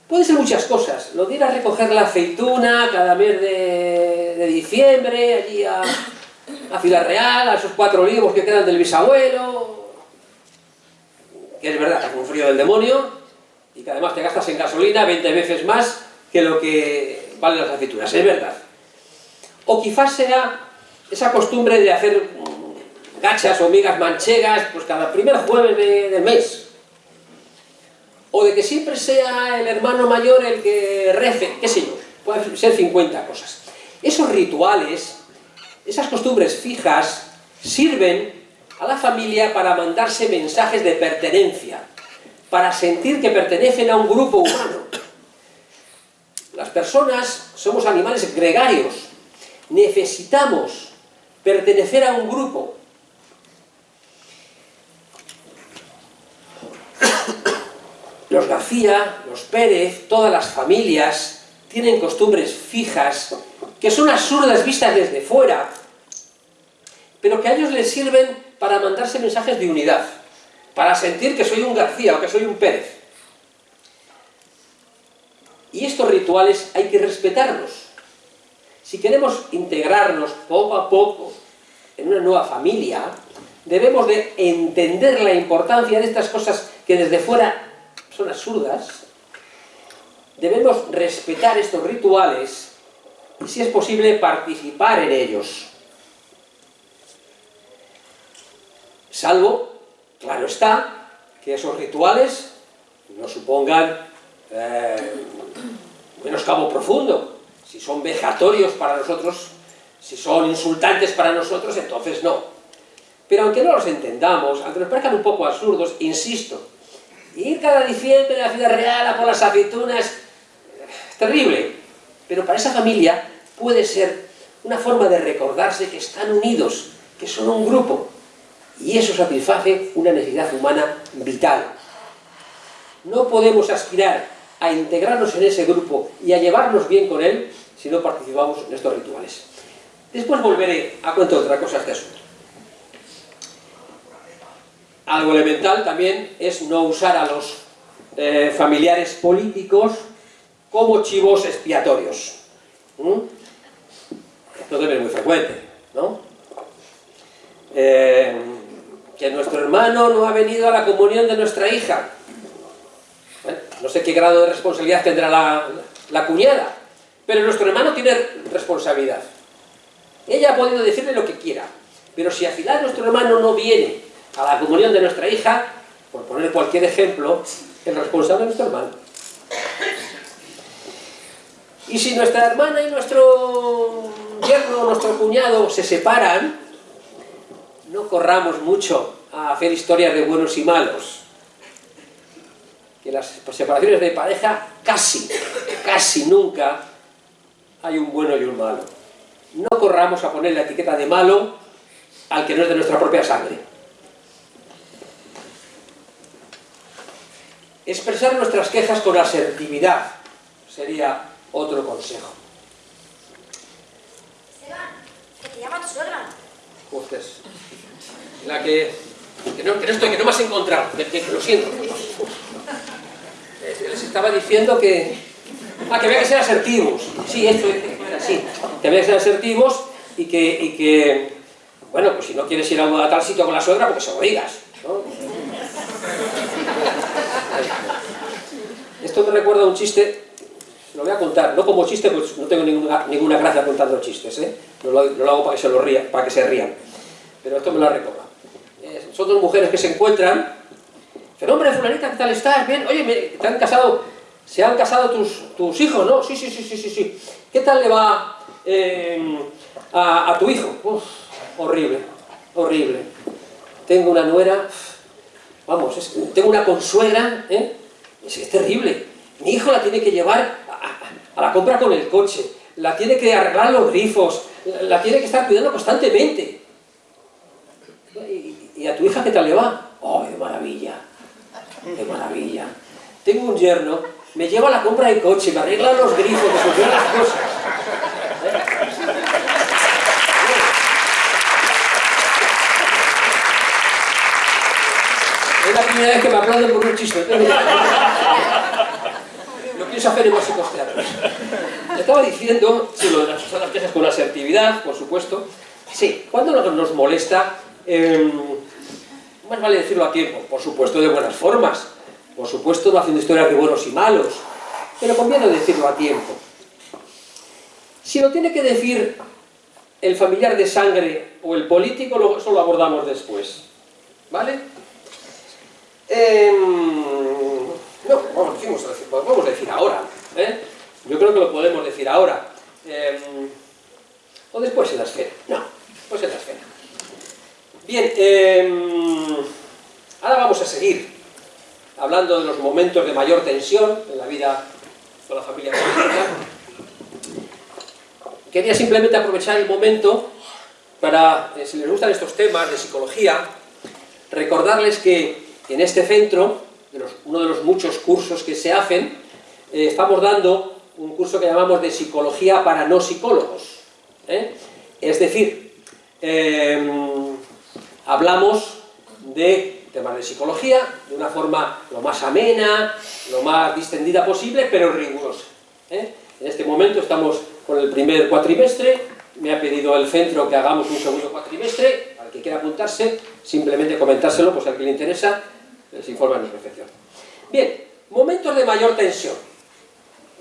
Puede ser muchas cosas. Lo de ir a recoger la aceituna cada mes de, diciembre, allí a, a Ciudad Real, a esos cuatro olivos que quedan del bisabuelo, que es verdad hace un frío del demonio, y que además te gastas en gasolina 20 veces más que lo que valen las aceitunas, es verdad. O quizás sea esa costumbre de hacer gachas o migas manchegas pues cada primer jueves de, del mes, o de que siempre sea el hermano mayor el que rece, qué sé yo, puede ser 50 cosas. Esos rituales, esas costumbres fijas, sirven a la familia para mandarse mensajes de pertenencia, para sentir que pertenecen a un grupo humano. Las personas somos animales gregarios, necesitamos pertenecer a un grupo, los García, los Pérez, todas las familias tienen costumbres fijas que son absurdas vistas desde fuera, pero que a ellos les sirven para mandarse mensajes de unidad, para sentir que soy un García o que soy un Pérez. Y estos rituales hay que respetarlos. Si queremos integrarnos poco a poco en una nueva familia, debemos de entender la importancia de estas cosas que desde fuera son absurdas, debemos respetar estos rituales y, si es posible, participar en ellos. Salvo, claro está, que esos rituales supongan eh, menos cabo profundo, si son vejatorios para nosotros, si son insultantes para nosotros, entonces no. Pero aunque no los entendamos, aunque nos parezcan un poco absurdos, insisto, ir cada diciembre a la ciudad real a por las aceitunas terrible, pero para esa familia puede ser una forma de recordarse que están unidos, que son un grupo, y eso satisface una necesidad humana vital. No podemos aspirar a integrarnos en ese grupo y a llevarnos bien con él si no participamos en estos rituales. Después volveré a contar otra cosa de este asunto. Algo elemental también es no usar a los eh, familiares políticos como chivos expiatorios. Esto debe ser muy frecuente, ¿no? Eh, que nuestro hermano no ha venido a la comunión de nuestra hija. no sé qué grado de responsabilidad tendrá la, la cuñada, pero nuestro hermano tiene responsabilidad. Ella ha podido decirle lo que quiera, pero si al final nuestro hermano no viene a la comunión de nuestra hija, por poner cualquier ejemplo, el responsable es nuestro hermano. Y si nuestra hermana y nuestro yerno, nuestro cuñado se separan, no corramos mucho a hacer historias de buenos y malos. Que las separaciones de pareja casi, casi nunca hay un bueno y un malo. No corramos a poner la etiqueta de malo al que no es de nuestra propia sangre. Expresar nuestras quejas con asertividad sería otro consejo. Esteban, que te llama tu suegra. Ustedes. La que, que, no, que no estoy, que no me has encontrado, que, que lo siento. Eh, Les estaba diciendo que... Ah, que había que ser asertivos. Sí, esto, era así. Que había que ser asertivos y que, y que... Bueno, pues si no quieres ir a, a tal sitio con la suegra, porque se lo digas. ¿no? Esto me recuerda un chiste, lo voy a contar, no como chiste, pues no tengo ninguna, ninguna gracia contando chistes, ¿eh? no, lo, hago para que se, lo rían, para que se rían, pero esto me lo recordado. Eh, son dos mujeres que se encuentran, dicen, hombre, fulanita, ¿qué tal estás? Bien, oye, te han casado, se han casado tus, hijos, ¿no? Sí, sí, sí, sí, sí, sí. ¿Qué tal le va eh, a, tu hijo? Uf, horrible, horrible. Tengo una nuera, vamos, tengo una consuegra, ¿eh? Es, terrible. Mi hijo la tiene que llevar a, la compra con el coche, la tiene que arreglar los grifos, la, tiene que estar cuidando constantemente. ¿Y, a tu hija qué tal le va? ¡Oh, de maravilla! ¡De maravilla! Tengo un yerno, me lleva a la compra del coche, me arregla los grifos, me soluciona las cosas. Es la primera vez que me aplauden por un chiste. En básicos teatros. Estaba diciendo, sí, lo de las usadas quejas con asertividad, por supuesto. Sí, cuando nos molesta, eh, más vale decirlo a tiempo, por supuesto de buenas formas, por supuesto haciendo historias de buenos y malos, pero conviene decirlo a tiempo. Si lo tiene que decir el familiar de sangre o el político, eso lo abordamos después. ¿Vale? Em, no, vamos, decimos, podemos decir ahora. ¿eh? Yo creo que lo podemos decir ahora. Em, o después en la esfera. No, después en la esfera. Bien, em, ahora vamos a seguir hablando de los momentos de mayor tensión en la vida con la familia política. Quería simplemente aprovechar el momento para, eh, si les gustan estos temas de psicología, recordarles que en este centro, de los- uno de los muchos cursos que se hacen, eh, estamos dando un curso que llamamos de psicología para no psicólogos. ¿eh? Es decir, em, hablamos de temas de psicología de una forma lo más amena, lo más distendida posible, pero rigurosa. ¿eh? En este momento estamos con el primer cuatrimestre, me ha pedido el centro que hagamos un segundo cuatrimestre, al que quiera apuntarse, simplemente comentárselo, pues al que le interesa, les informa en recepción. Bien, momentos de mayor tensión.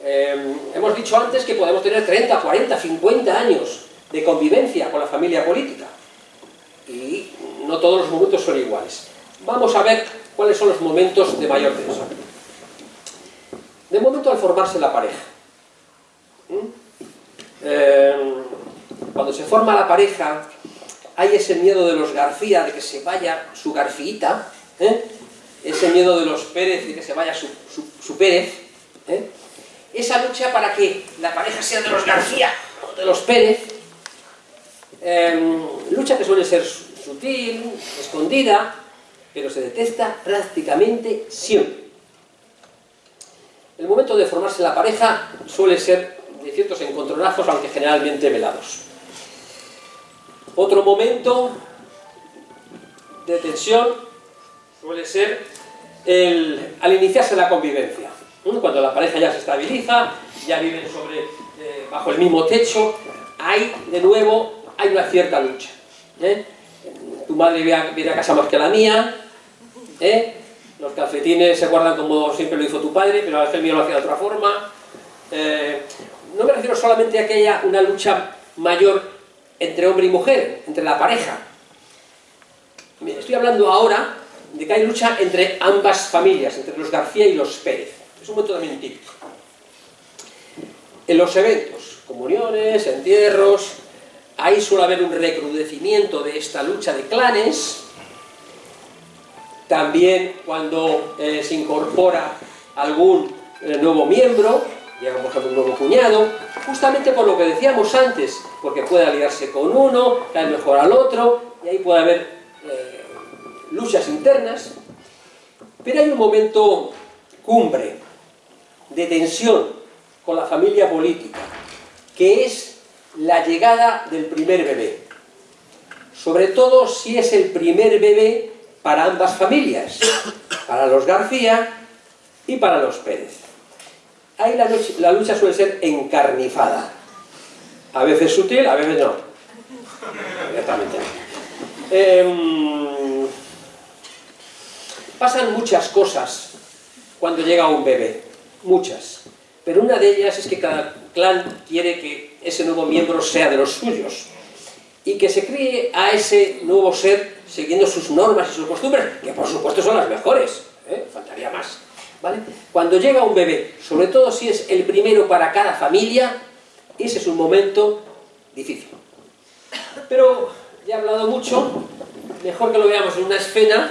Eh, hemos dicho antes que podemos tener 30, 40, 50 años de convivencia con la familia política y no todos los momentos son iguales. Vamos a ver cuáles son los momentos de mayor tensión. De momento al formarse la pareja. ¿Mm? Eh, cuando se forma la pareja, hay ese miedo de los García de que se vaya su Garfiita, ¿eh? Ese miedo de los Pérez de que se vaya su, su, Pérez, ¿eh? esa lucha para que la pareja sea de los García, de los Pérez, em, lucha que suele ser sutil, escondida, pero se detesta prácticamente siempre. El momento de formarse la pareja suele ser de ciertos encontronazos, aunque generalmente velados. Otro momento de tensión suele ser al iniciarse la convivencia. Cuando la pareja ya se estabiliza, ya viven sobre, eh, bajo el mismo techo, hay de nuevo hay una cierta lucha. ¿eh? Tu madre viene a, casa más que la mía, ¿eh? los calcetines se guardan como siempre lo hizo tu padre, pero a veces el mío lo hacía de otra forma. no me refiero solamente a que haya una lucha mayor entre hombre y mujer, entre la pareja. Estoy hablando ahora de que hay lucha entre ambas familias, entre los García y los Pérez. Es un momento también típico. En los eventos, comuniones, entierros, ahí suele haber un recrudecimiento de esta lucha de clanes. También cuando eh, se incorpora algún eh, nuevo miembro, llega por ejemplo un nuevo cuñado, justamente por lo que decíamos antes, porque puede aliarse con uno, cae mejor al otro, y ahí puede haber eh, luchas internas, pero hay un momento cumbre de tensión con la familia política, que es la llegada del primer bebé. Sobre todo si es el primer bebé para ambas familias, para los García y para los Pérez. Ahí la lucha, suele ser encarnifada. A veces sutil, a veces no. Pasan muchas cosas cuando llega un bebé. Muchas. Pero una de ellas es que cada clan quiere que ese nuevo miembro sea de los suyos. Y que se críe a ese nuevo ser siguiendo sus normas y sus costumbres, que por supuesto son las mejores. ¿eh? Faltaría más. Cuando llega un bebé, sobre todo si es el primero para cada familia, ese es un momento difícil. Pero ya he hablado mucho, mejor que lo veamos en una escena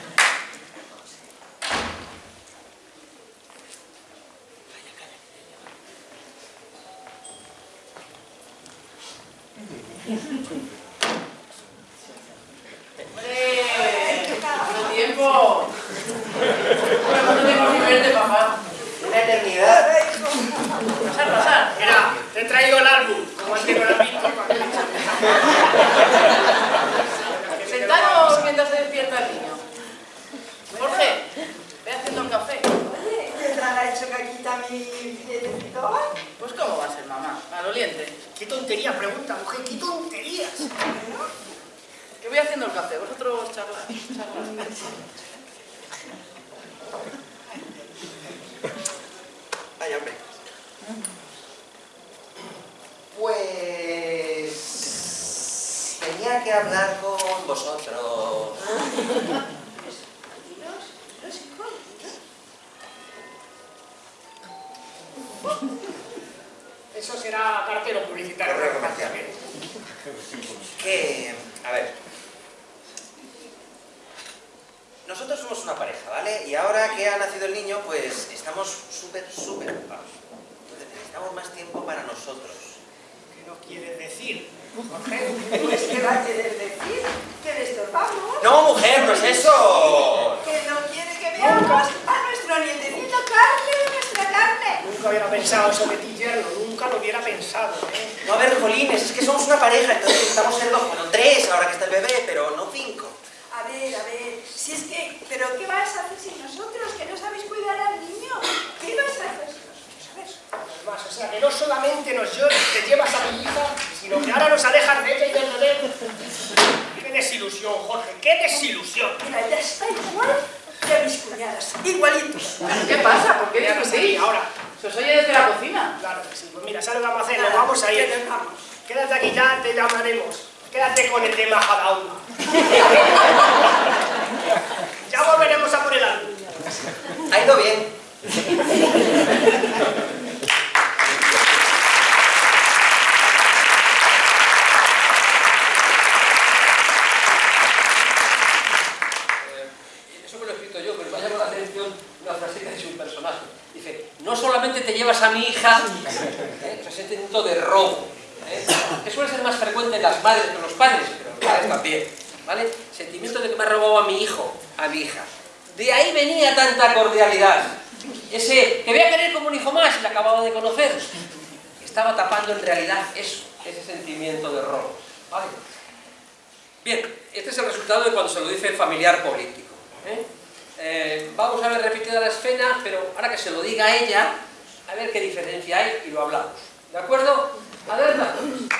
igualitos. Qué pasa? ¿Por qué discutís? Ahora. Se os oye desde la cocina. Claro que sí. Pues mira, ¿sabes lo que vamos a hacer? Nos vamos a ir. Vamos. Quédate aquí ya, te llamaremos. Quédate con el tema cada uno. ya volveremos a por el álbum. Ha ido bien. las madres, no los padres, pero los padres también, ¿vale? Sentimiento de que me ha robado a mi hijo, a mi hija. De ahí venía tanta cordialidad. Ese, que voy a querer como un hijo más, y le acababa de conocer. Estaba tapando en realidad eso, ese sentimiento de robo, ¿vale? Bien, este es el resultado de cuando se lo dice el familiar político. ¿eh? Eh, vamos a ver repetida la escena, pero ahora que se lo diga ella, a ver qué diferencia hay y lo hablamos. ¿De acuerdo? Adelante.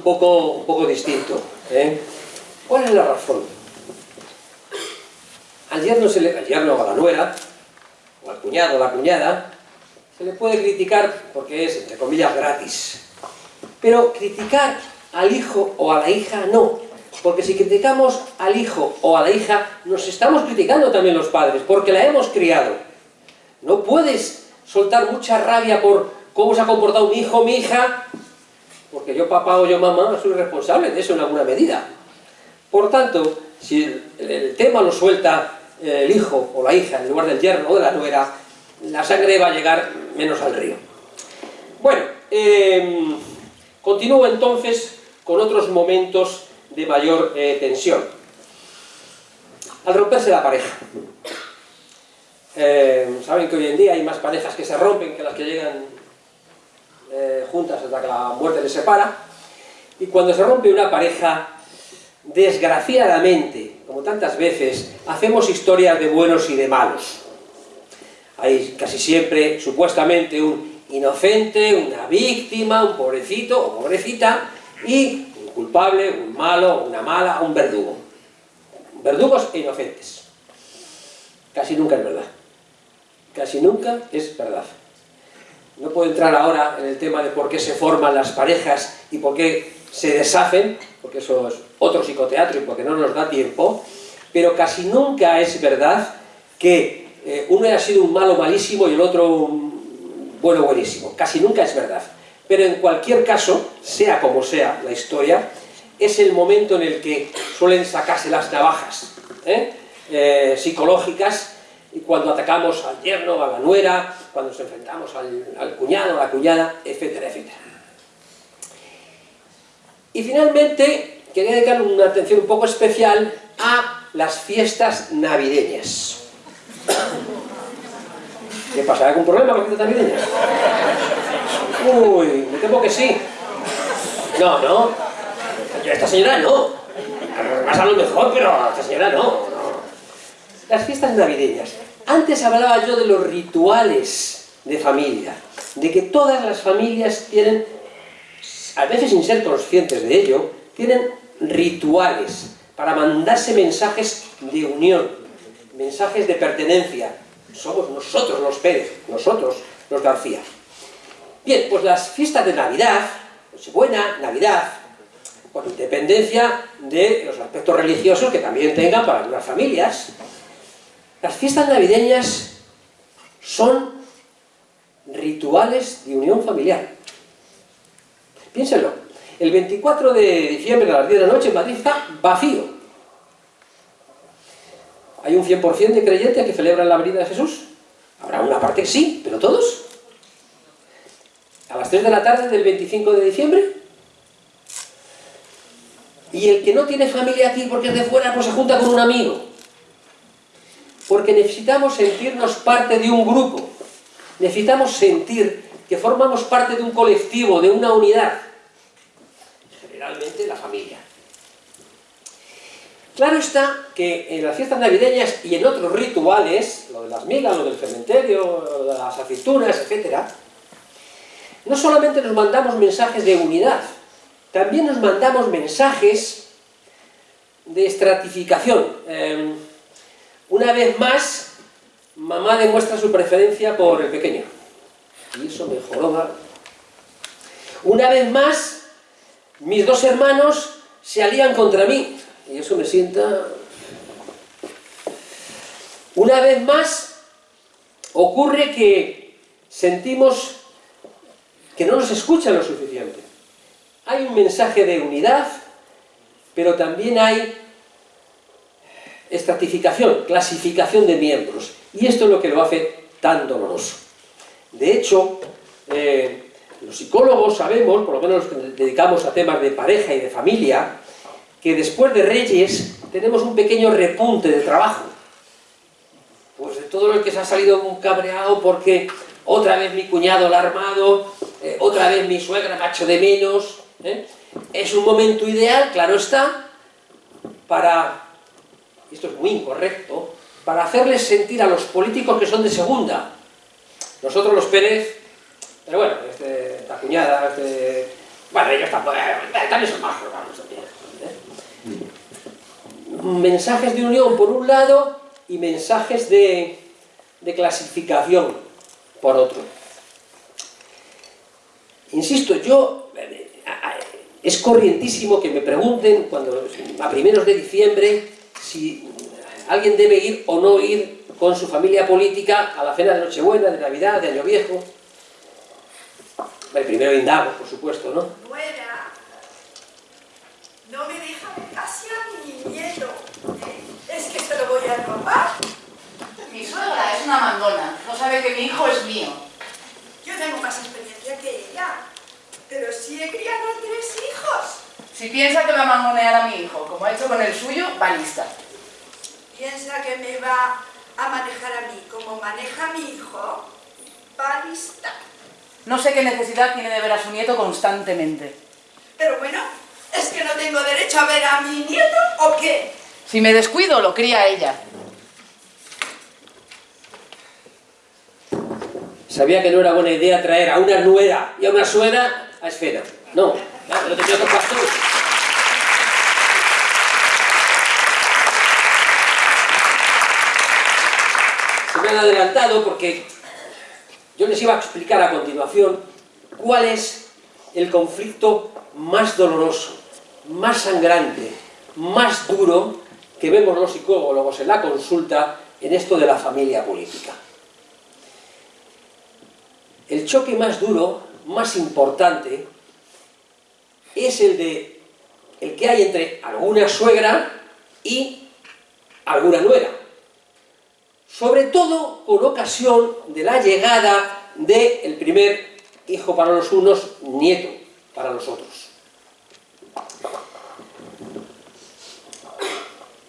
poco, un poco distinto. ¿eh? ¿Cuál es la razón? Al yerno, se le, al o a la nuera, o al cuñado o la cuñada, se le puede criticar porque es, entre comillas, gratis. Pero criticar al hijo o a la hija no, porque si criticamos al hijo o a la hija, nos estamos criticando también los padres, porque la hemos criado. No puedes soltar mucha rabia por cómo se ha comportado mi hijo o mi hija, porque yo papá o yo mamá soy responsable de eso en alguna medida. Por tanto, si el, tema lo suelta el hijo o la hija en lugar del yerno o de la nuera, la sangre va a llegar menos al río. Bueno, em, continúo entonces con otros momentos de mayor eh, tensión. Al romperse la pareja. Em, saben que hoy en día hay más parejas que se rompen que las que llegan eh, juntas hasta que la muerte les separa. Y cuando se rompe una pareja, desgraciadamente, como tantas veces, hacemos historias de buenos y de malos. Hay casi siempre, supuestamente, un inocente, una víctima, un pobrecito o pobrecita, y un culpable, un malo, una mala, un verdugo. Verdugos e inocentes. Casi nunca es verdad. Casi nunca es verdad. No puedo entrar ahora en el tema de por qué se forman las parejas y por qué se deshacen, porque eso es otro psicoteatro y porque no nos da tiempo, pero casi nunca es verdad que eh, uno haya sido un malo malísimo y el otro un bueno buenísimo. Casi nunca es verdad. Pero en cualquier caso, sea como sea la historia, es el momento en el que suelen sacarse las navajas ¿eh? Eh, psicológicas y cuando atacamos al yerno, a la nuera, cuando nos enfrentamos al, cuñado, a la cuñada, etcétera, etcétera. Y finalmente, quería dedicar una atención un poco especial a las fiestas navideñas. ¿Qué pasa? ¿Hay algún problema con las fiestas navideñas? Uy, me temo que sí. No, no. Esta señora no. Más a lo mejor, pero esta señora no. Las fiestas navideñas. Antes hablaba yo de los rituales de familia, de que todas las familias tienen, a veces sin ser conscientes de ello, tienen rituales para mandarse mensajes de unión, mensajes de pertenencia. Somos nosotros los Pérez, nosotros los García. Bien, pues las fiestas de Navidad, Nochebuena, Navidad, con independencia de los aspectos religiosos que también tengan para algunas familias, las fiestas navideñas son rituales de unión familiar. Piénsenlo. El 24 de diciembre a las 10 de la noche en Madrid está vacío. ¿Hay un 100% de creyentes que celebran la venida de Jesús? Habrá una parte que sí, pero ¿todos? ¿A las 3 de la tarde del 25 de diciembre? Y el que no tiene familia aquí porque es de fuera, pues se junta con un amigo porque necesitamos sentirnos parte de un grupo, necesitamos sentir que formamos parte de un colectivo, de una unidad, generalmente la familia. Claro está que en las fiestas navideñas y en otros rituales, lo de las migas, lo del cementerio, lo de las aceitunas, etc., no solamente nos mandamos mensajes de unidad, también nos mandamos mensajes de estratificación. Em, una vez más, mamá demuestra su preferencia por el pequeño. Y eso me joroba. Una vez más, mis dos hermanos se alían contra mí. Y eso me sienta... Una vez más, ocurre que sentimos que no nos escuchan lo suficiente. Hay un mensaje de unidad, pero también hay estratificación, clasificación de miembros. Y esto es lo que lo hace tan doloroso. De hecho, eh, los psicólogos sabemos, por lo menos los que nos dedicamos a temas de pareja y de familia, que después de Reyes tenemos un pequeño repunte de trabajo. Pues de todo lo que se ha salido un cabreado porque otra vez mi cuñado la ha armado, eh, otra vez mi suegra macho de menos. ¿eh? Es un momento ideal, claro está, para esto es muy incorrecto, para hacerles sentir a los políticos que son de segunda. Nosotros los Pérez, pero bueno, este, cuñada, este, bueno, ellos tampoco, eh, también son más también. ¿eh? Mensajes de unión por un lado y mensajes de, de clasificación por otro. Insisto, yo es corrientísimo que me pregunten cuando a primeros de diciembre si alguien debe ir o no ir con su familia política a la cena de Nochebuena, de Navidad, de Año Viejo. El primero indago, por supuesto, ¿no? Nuera, no me deja casi a mi nieto. ¿eh? Es que se lo voy a robar. Mi suegra es una mandona, no sabe que mi hijo es mío. Yo tengo más experiencia que ella, pero si he criado tres hijos. Si piensa que va a mangonear a mi hijo, como ha hecho con el suyo, va lista. Piensa que me va a manejar a mí como maneja a mi hijo. Va lista. No sé qué necesidad tiene de ver a su nieto constantemente. Pero bueno, ¿es que no tengo derecho a ver a mi nieto o qué? Si me descuido, lo cría ella. Sabía que no era buena idea traer a una nuera y a una suegra a esfera. No, te quiero tú. Se me han adelantado porque yo les iba a explicar a continuación cuál es el conflicto más doloroso, más sangrante, más duro que vemos los psicólogos en la consulta en esto de la familia política. El choque más duro, más importante, es el de el que hay entre alguna suegra y alguna nuera. Sobre todo con ocasión de la llegada del primer hijo para los unos, nieto para los otros.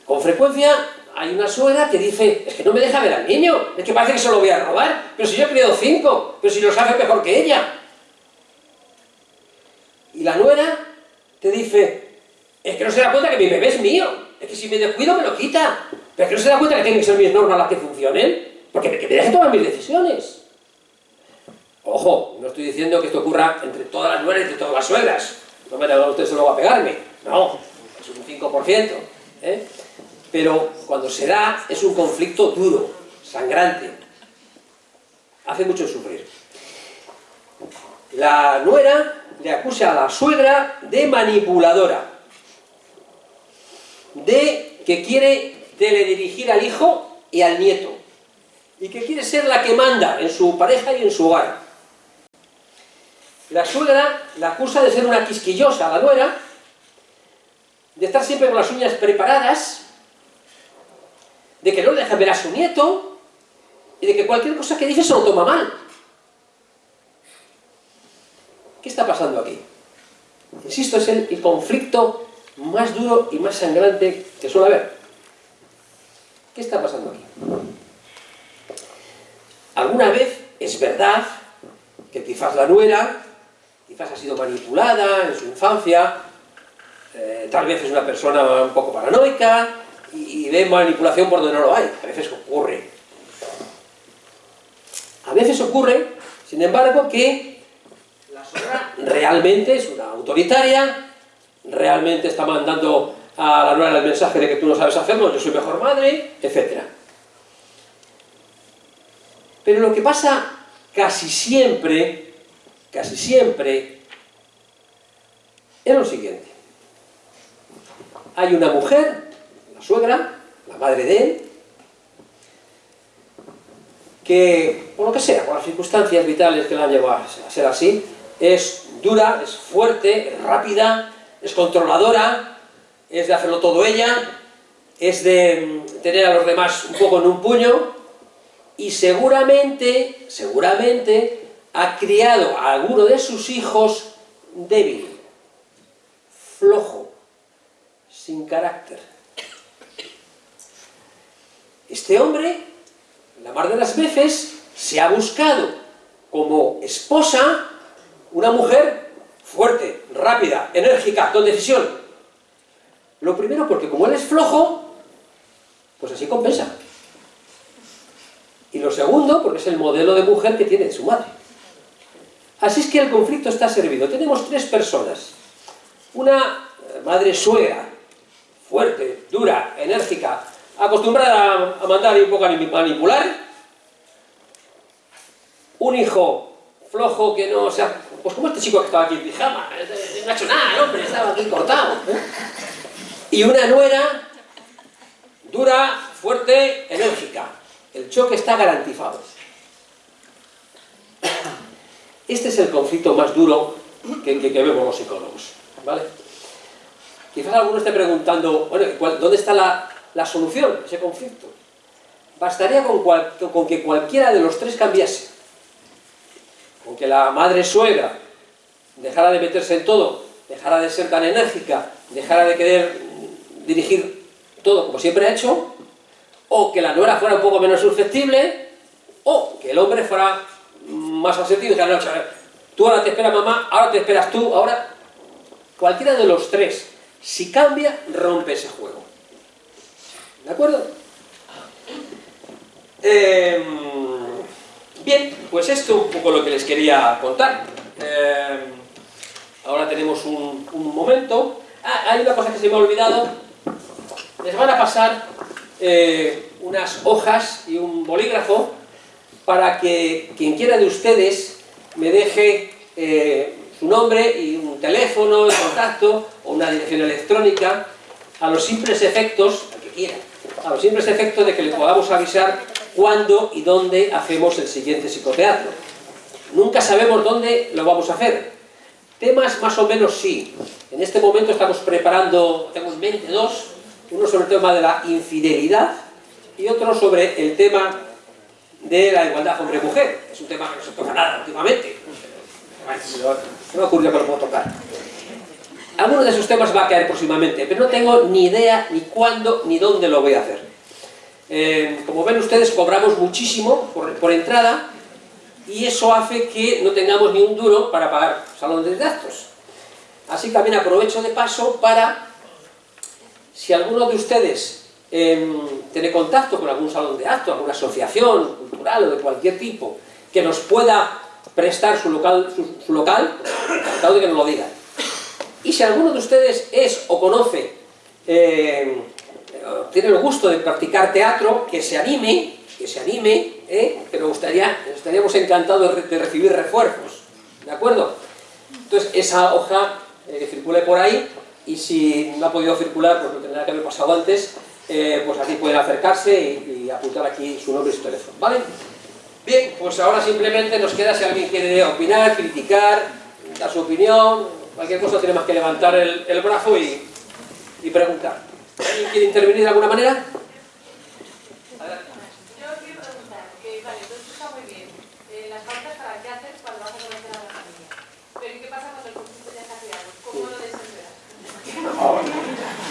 Con frecuencia hay una suegra que dice, es que no me deja ver al niño, es que parece que se lo voy a robar, pero si yo he criado cinco, pero si los hace mejor que ella. Y la nuera te dice, es que no se da cuenta que mi bebé es mío, es que si me descuido me lo quita, pero es que no se da cuenta que tienen que ser mis normas las que funcionen, porque me, que me deje tomar mis decisiones. Ojo, no estoy diciendo que esto ocurra entre todas las nueras y entre todas las suegras, no me hagan ustedes solo a pegarme, no, es un 5%, ¿eh? pero cuando se da es un conflicto duro, sangrante, hace mucho sufrir. La nuera le acusa a la suegra de manipuladora, de que quiere teledirigir al hijo y al nieto, y que quiere ser la que manda en su pareja y en su hogar. La suegra la acusa de ser una quisquillosa, la nuera, de estar siempre con las uñas preparadas, de que no le deja ver a su nieto, y de que cualquier cosa que dice se lo toma mal. ¿Qué está pasando aquí? Insisto, es el, conflicto más duro y más sangrante que suele haber. ¿Qué está pasando aquí? Alguna vez es verdad que quizás la nuera, quizás ha sido manipulada en su infancia, eh, tal vez es una persona un poco paranoica y, y ve manipulación por donde no lo hay. A veces ocurre. A veces ocurre, sin embargo, que la realmente es una autoritaria, realmente está mandando a la nuera el mensaje de que tú no sabes hacerlo, yo soy mejor madre, etc. Pero lo que pasa casi siempre, casi siempre, es lo siguiente. Hay una mujer, la suegra, la madre de él, que, por lo que sea, por las circunstancias vitales que la han llevado a ser así, es dura, es fuerte, es rápida, es controladora, es de hacerlo todo ella, es de mm, tener a los demás un poco en un puño, y seguramente, seguramente, ha criado a alguno de sus hijos débil, flojo, sin carácter. Este hombre, la mar de las veces, se ha buscado como esposa una mujer fuerte, rápida, enérgica, con decisión. Lo primero porque como él es flojo, pues así compensa. Y lo segundo porque es el modelo de mujer que tiene su madre. Así es que el conflicto está servido. Tenemos tres personas. Una madre suegra, fuerte, dura, enérgica, acostumbrada a, mandar y un poco a manipular, un hijo flojo que no, o sea, pues como este chico que estaba aquí en pijama, no ha hecho nada, hombre, estaba aquí cortado. ¿eh? Y una nuera dura, fuerte, enérgica. El choque está garantizado. Este es el conflicto más duro que, vemos los psicólogos. ¿vale? Quizás alguno esté preguntando, bueno, ¿dónde está la, solución a ese conflicto? Bastaría con que cualquiera de los tres cambiase. Con que la madre suegra dejara de meterse en todo, dejara de ser tan enérgica, dejara de querer dirigir todo como siempre ha hecho, o que la nuera fuera un poco menos susceptible, o que el hombre fuera más asertivo y dijera, no, tú ahora te esperas mamá, ahora te esperas tú, ahora... Cualquiera de los tres, si cambia, rompe ese juego. ¿De acuerdo? Em, bien, pues esto es un poco lo que les quería contar. Em, ahora tenemos un, momento. Ah, hay una cosa que se me ha olvidado. Les van a pasar eh, unas hojas y un bolígrafo para que quien quiera de ustedes me deje eh, su nombre y un teléfono de contacto o una dirección electrónica a los simples efectos, que quiera, a los simples efectos de que le podamos avisar cuándo y dónde hacemos el siguiente psicoteatro. Nunca sabemos dónde lo vamos a hacer. Temas más o menos sí. En este momento estamos preparando, tengo en mente dos, uno sobre el tema de la infidelidad y otro sobre el tema de la igualdad hombre-mujer. Es un tema que no se toca nada últimamente. No me ocurrió que lo puedo tocar. Alguno de esos temas va a caer próximamente, pero no tengo ni idea ni cuándo ni dónde lo voy a hacer. Eh, como ven ustedes, cobramos muchísimo por, entrada y eso hace que no tengamos ni un duro para pagar salón de gastos. Así que también aprovecho de paso para si alguno de ustedes em, tiene contacto con algún salón de acto, alguna asociación cultural o de cualquier tipo, que nos pueda prestar su local, su, local encantado de que nos lo digan. Y si alguno de ustedes es o conoce, em, tiene el gusto de practicar teatro, que se anime, que se anime, ¿eh? que nos gustaría, estaríamos encantados de, recibir refuerzos, ¿de acuerdo? Entonces, esa hoja eh, circule por ahí, y si no ha podido circular, pues lo tendrá que haber pasado antes, eh, pues aquí pueden acercarse y, apuntar aquí su nombre y su teléfono, ¿vale? Bien, pues ahora simplemente nos queda si alguien quiere opinar, criticar, dar su opinión, cualquier cosa tiene más que levantar el, brazo y, y preguntar. ¿Alguien quiere intervenir de alguna manera?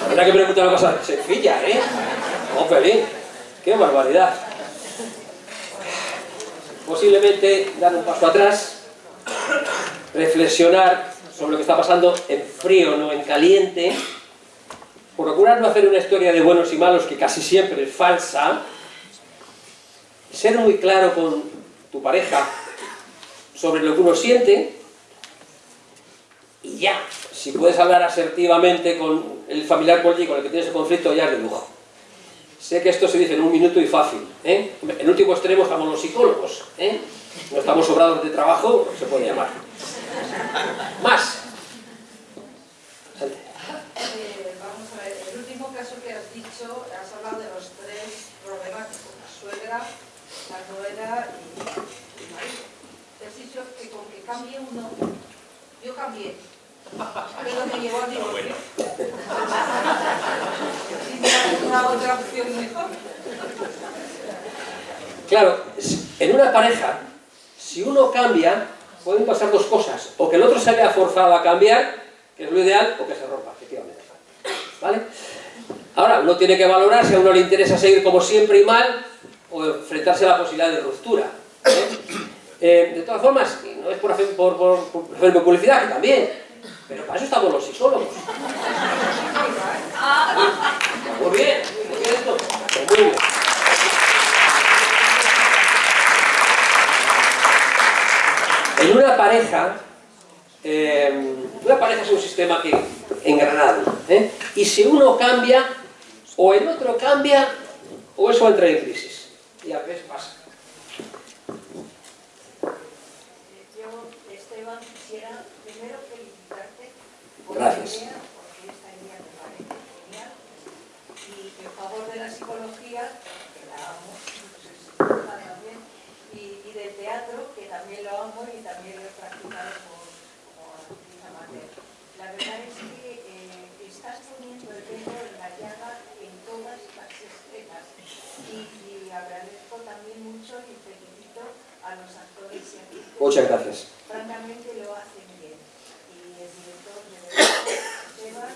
La verdad que pregunta una cosa sencilla, ¿eh? Oh, feliz. ¡Qué barbaridad! Posiblemente dar un paso atrás, reflexionar sobre lo que está pasando en frío, no en caliente, procurar no hacer una historia de buenos y malos que casi siempre es falsa, ser muy claro con tu pareja sobre lo que uno siente y ya, si puedes hablar asertivamente con el familiar con el que tienes el conflicto, ya es de lujo. Sé que esto se dice en un minuto y fácil. ¿eh? En último extremo estamos los psicólogos. ¿eh? No estamos sobrados de trabajo, se puede llamar. Más. Eh, vamos a ver, el último caso que has dicho, has hablado de los tres problemas la suegra, la nuera y el marido. Te has dicho que con que cambie uno, yo cambié, pero me llevó al divorcio. una otra opción mejor. Claro, en una pareja, si uno cambia, pueden pasar dos cosas. O que el otro se vea forzado a cambiar, que es lo ideal, o que se rompa, efectivamente. ¿Vale? Ahora, uno tiene que valorar si a uno le interesa seguir como siempre y mal, o enfrentarse a la posibilidad de ruptura. ¿eh? Eh, de todas formas, no es por hacer, por, por publicidad, que también, pero para eso estamos los psicólogos. Muy bien, muy bien esto. En una pareja, eh, una pareja es un sistema que engranado, ¿eh? y si uno cambia, o el otro cambia, o eso va a entrar en crisis. Y a veces pasa. Yo, Esteban, quisiera primero felicitarte por Gracias. la idea, porque esta idea me parece genial. Y en favor de la psicología, que la amo, pues es también, y, y del teatro, que también lo amo y también lo he practicado como actriz amateur. La verdad es que eh, estás poniendo el dedo en la llaga escenas. Y, y agradezco también mucho y felicito a los actores y actrices Muchas gracias. francamente lo hacen bien. Y el director de verdad, Esteban,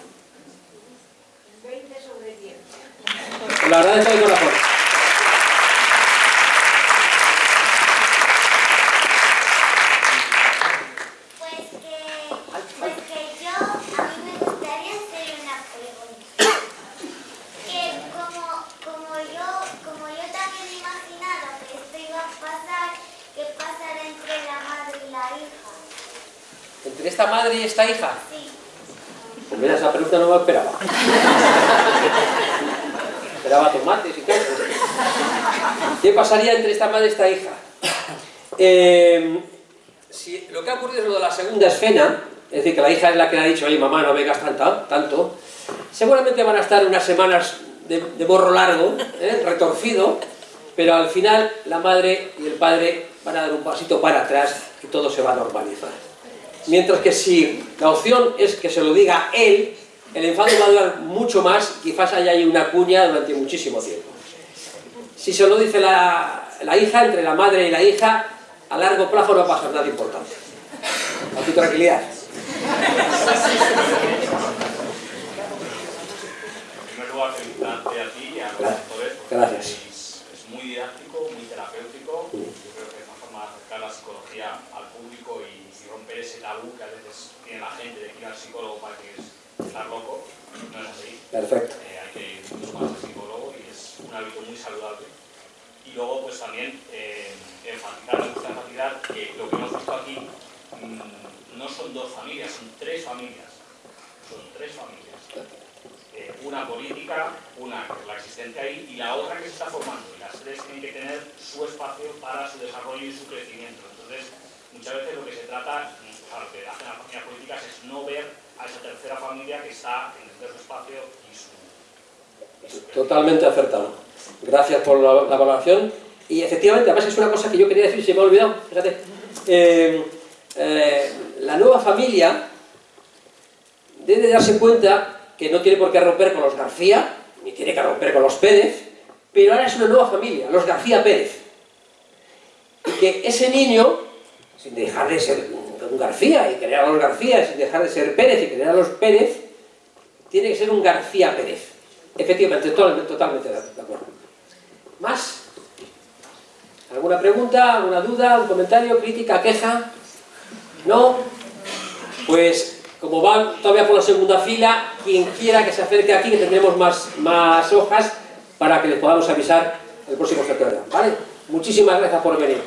20 sobre 10. Lo agradezco de corazón. Pues que, pues que yo, a mí me gustaría hacer una pregunta. Que como, como yo, como yo también he imaginado que esto iba a pasar, ¿qué pasará entre la madre y la hija? Entre esta hija, Sí. pues mira, esa pregunta no me la esperaba. esperaba tomates y cosas. ¿Qué pasaría entre esta madre y esta hija? Eh, si lo que ha ocurrido es lo de la segunda escena, es decir, que la hija es la que le ha dicho, oye mamá, no vengas tanto, tanto, seguramente van a estar unas semanas de, de morro largo, ¿eh? retorcido, pero al final la madre y el padre van a dar un pasito para atrás y todo se va a normalizar. Mientras que si la opción es que se lo diga él, el enfado va a durar mucho más, quizás haya ahí una cuña durante muchísimo tiempo. Si se lo dice la, la hija, entre la madre y la hija, a largo plazo no va a pasar nada importante. A tu tranquilidad. En primer lugar, felicitarte a ti y a los Gracias. Es, es muy didáctico, muy terapéutico. Yo creo que es una forma de acercar la psicología al público y romper ese tabú que a veces tiene la gente de que ir al psicólogo para que es estar loco. No es así. Perfecto. Eh, hay que ir mucho más al psicólogo y es un hábito muy saludable. Y luego, pues también eh, enfatizar, me gusta enfatizar que lo que hemos visto aquí mm, no son dos familias, son tres familias. Son tres familias. Eh, una política, una que es la existente ahí y la otra que se está formando. Y las tres tienen que tener su espacio para su desarrollo y su crecimiento. Entonces, muchas veces lo que se trata, o sea, lo que hacen las familias políticas es no ver a esa tercera familia que está en su espacio y su. Totalmente acertado. Gracias por la, la valoración. Y efectivamente, además es una cosa que yo quería decir, se me ha olvidado, fíjate. Eh, eh, la nueva familia debe darse cuenta que no tiene por qué romper con los García, ni tiene que romper con los Pérez, pero ahora es una nueva familia, los García Pérez. Y que ese niño, sin dejar de ser un García y querer a los García, sin dejar de ser Pérez y querer a los Pérez, tiene que ser un García Pérez. Efectivamente, totalmente, totalmente de acuerdo. ¿Más? ¿Alguna pregunta, alguna duda, un comentario, crítica, queja? ¿No? Pues, como van todavía por la segunda fila, quien quiera que se acerque aquí, que tendremos más, más hojas para que les podamos avisar el próximo sector. ¿Vale? Muchísimas gracias por venir.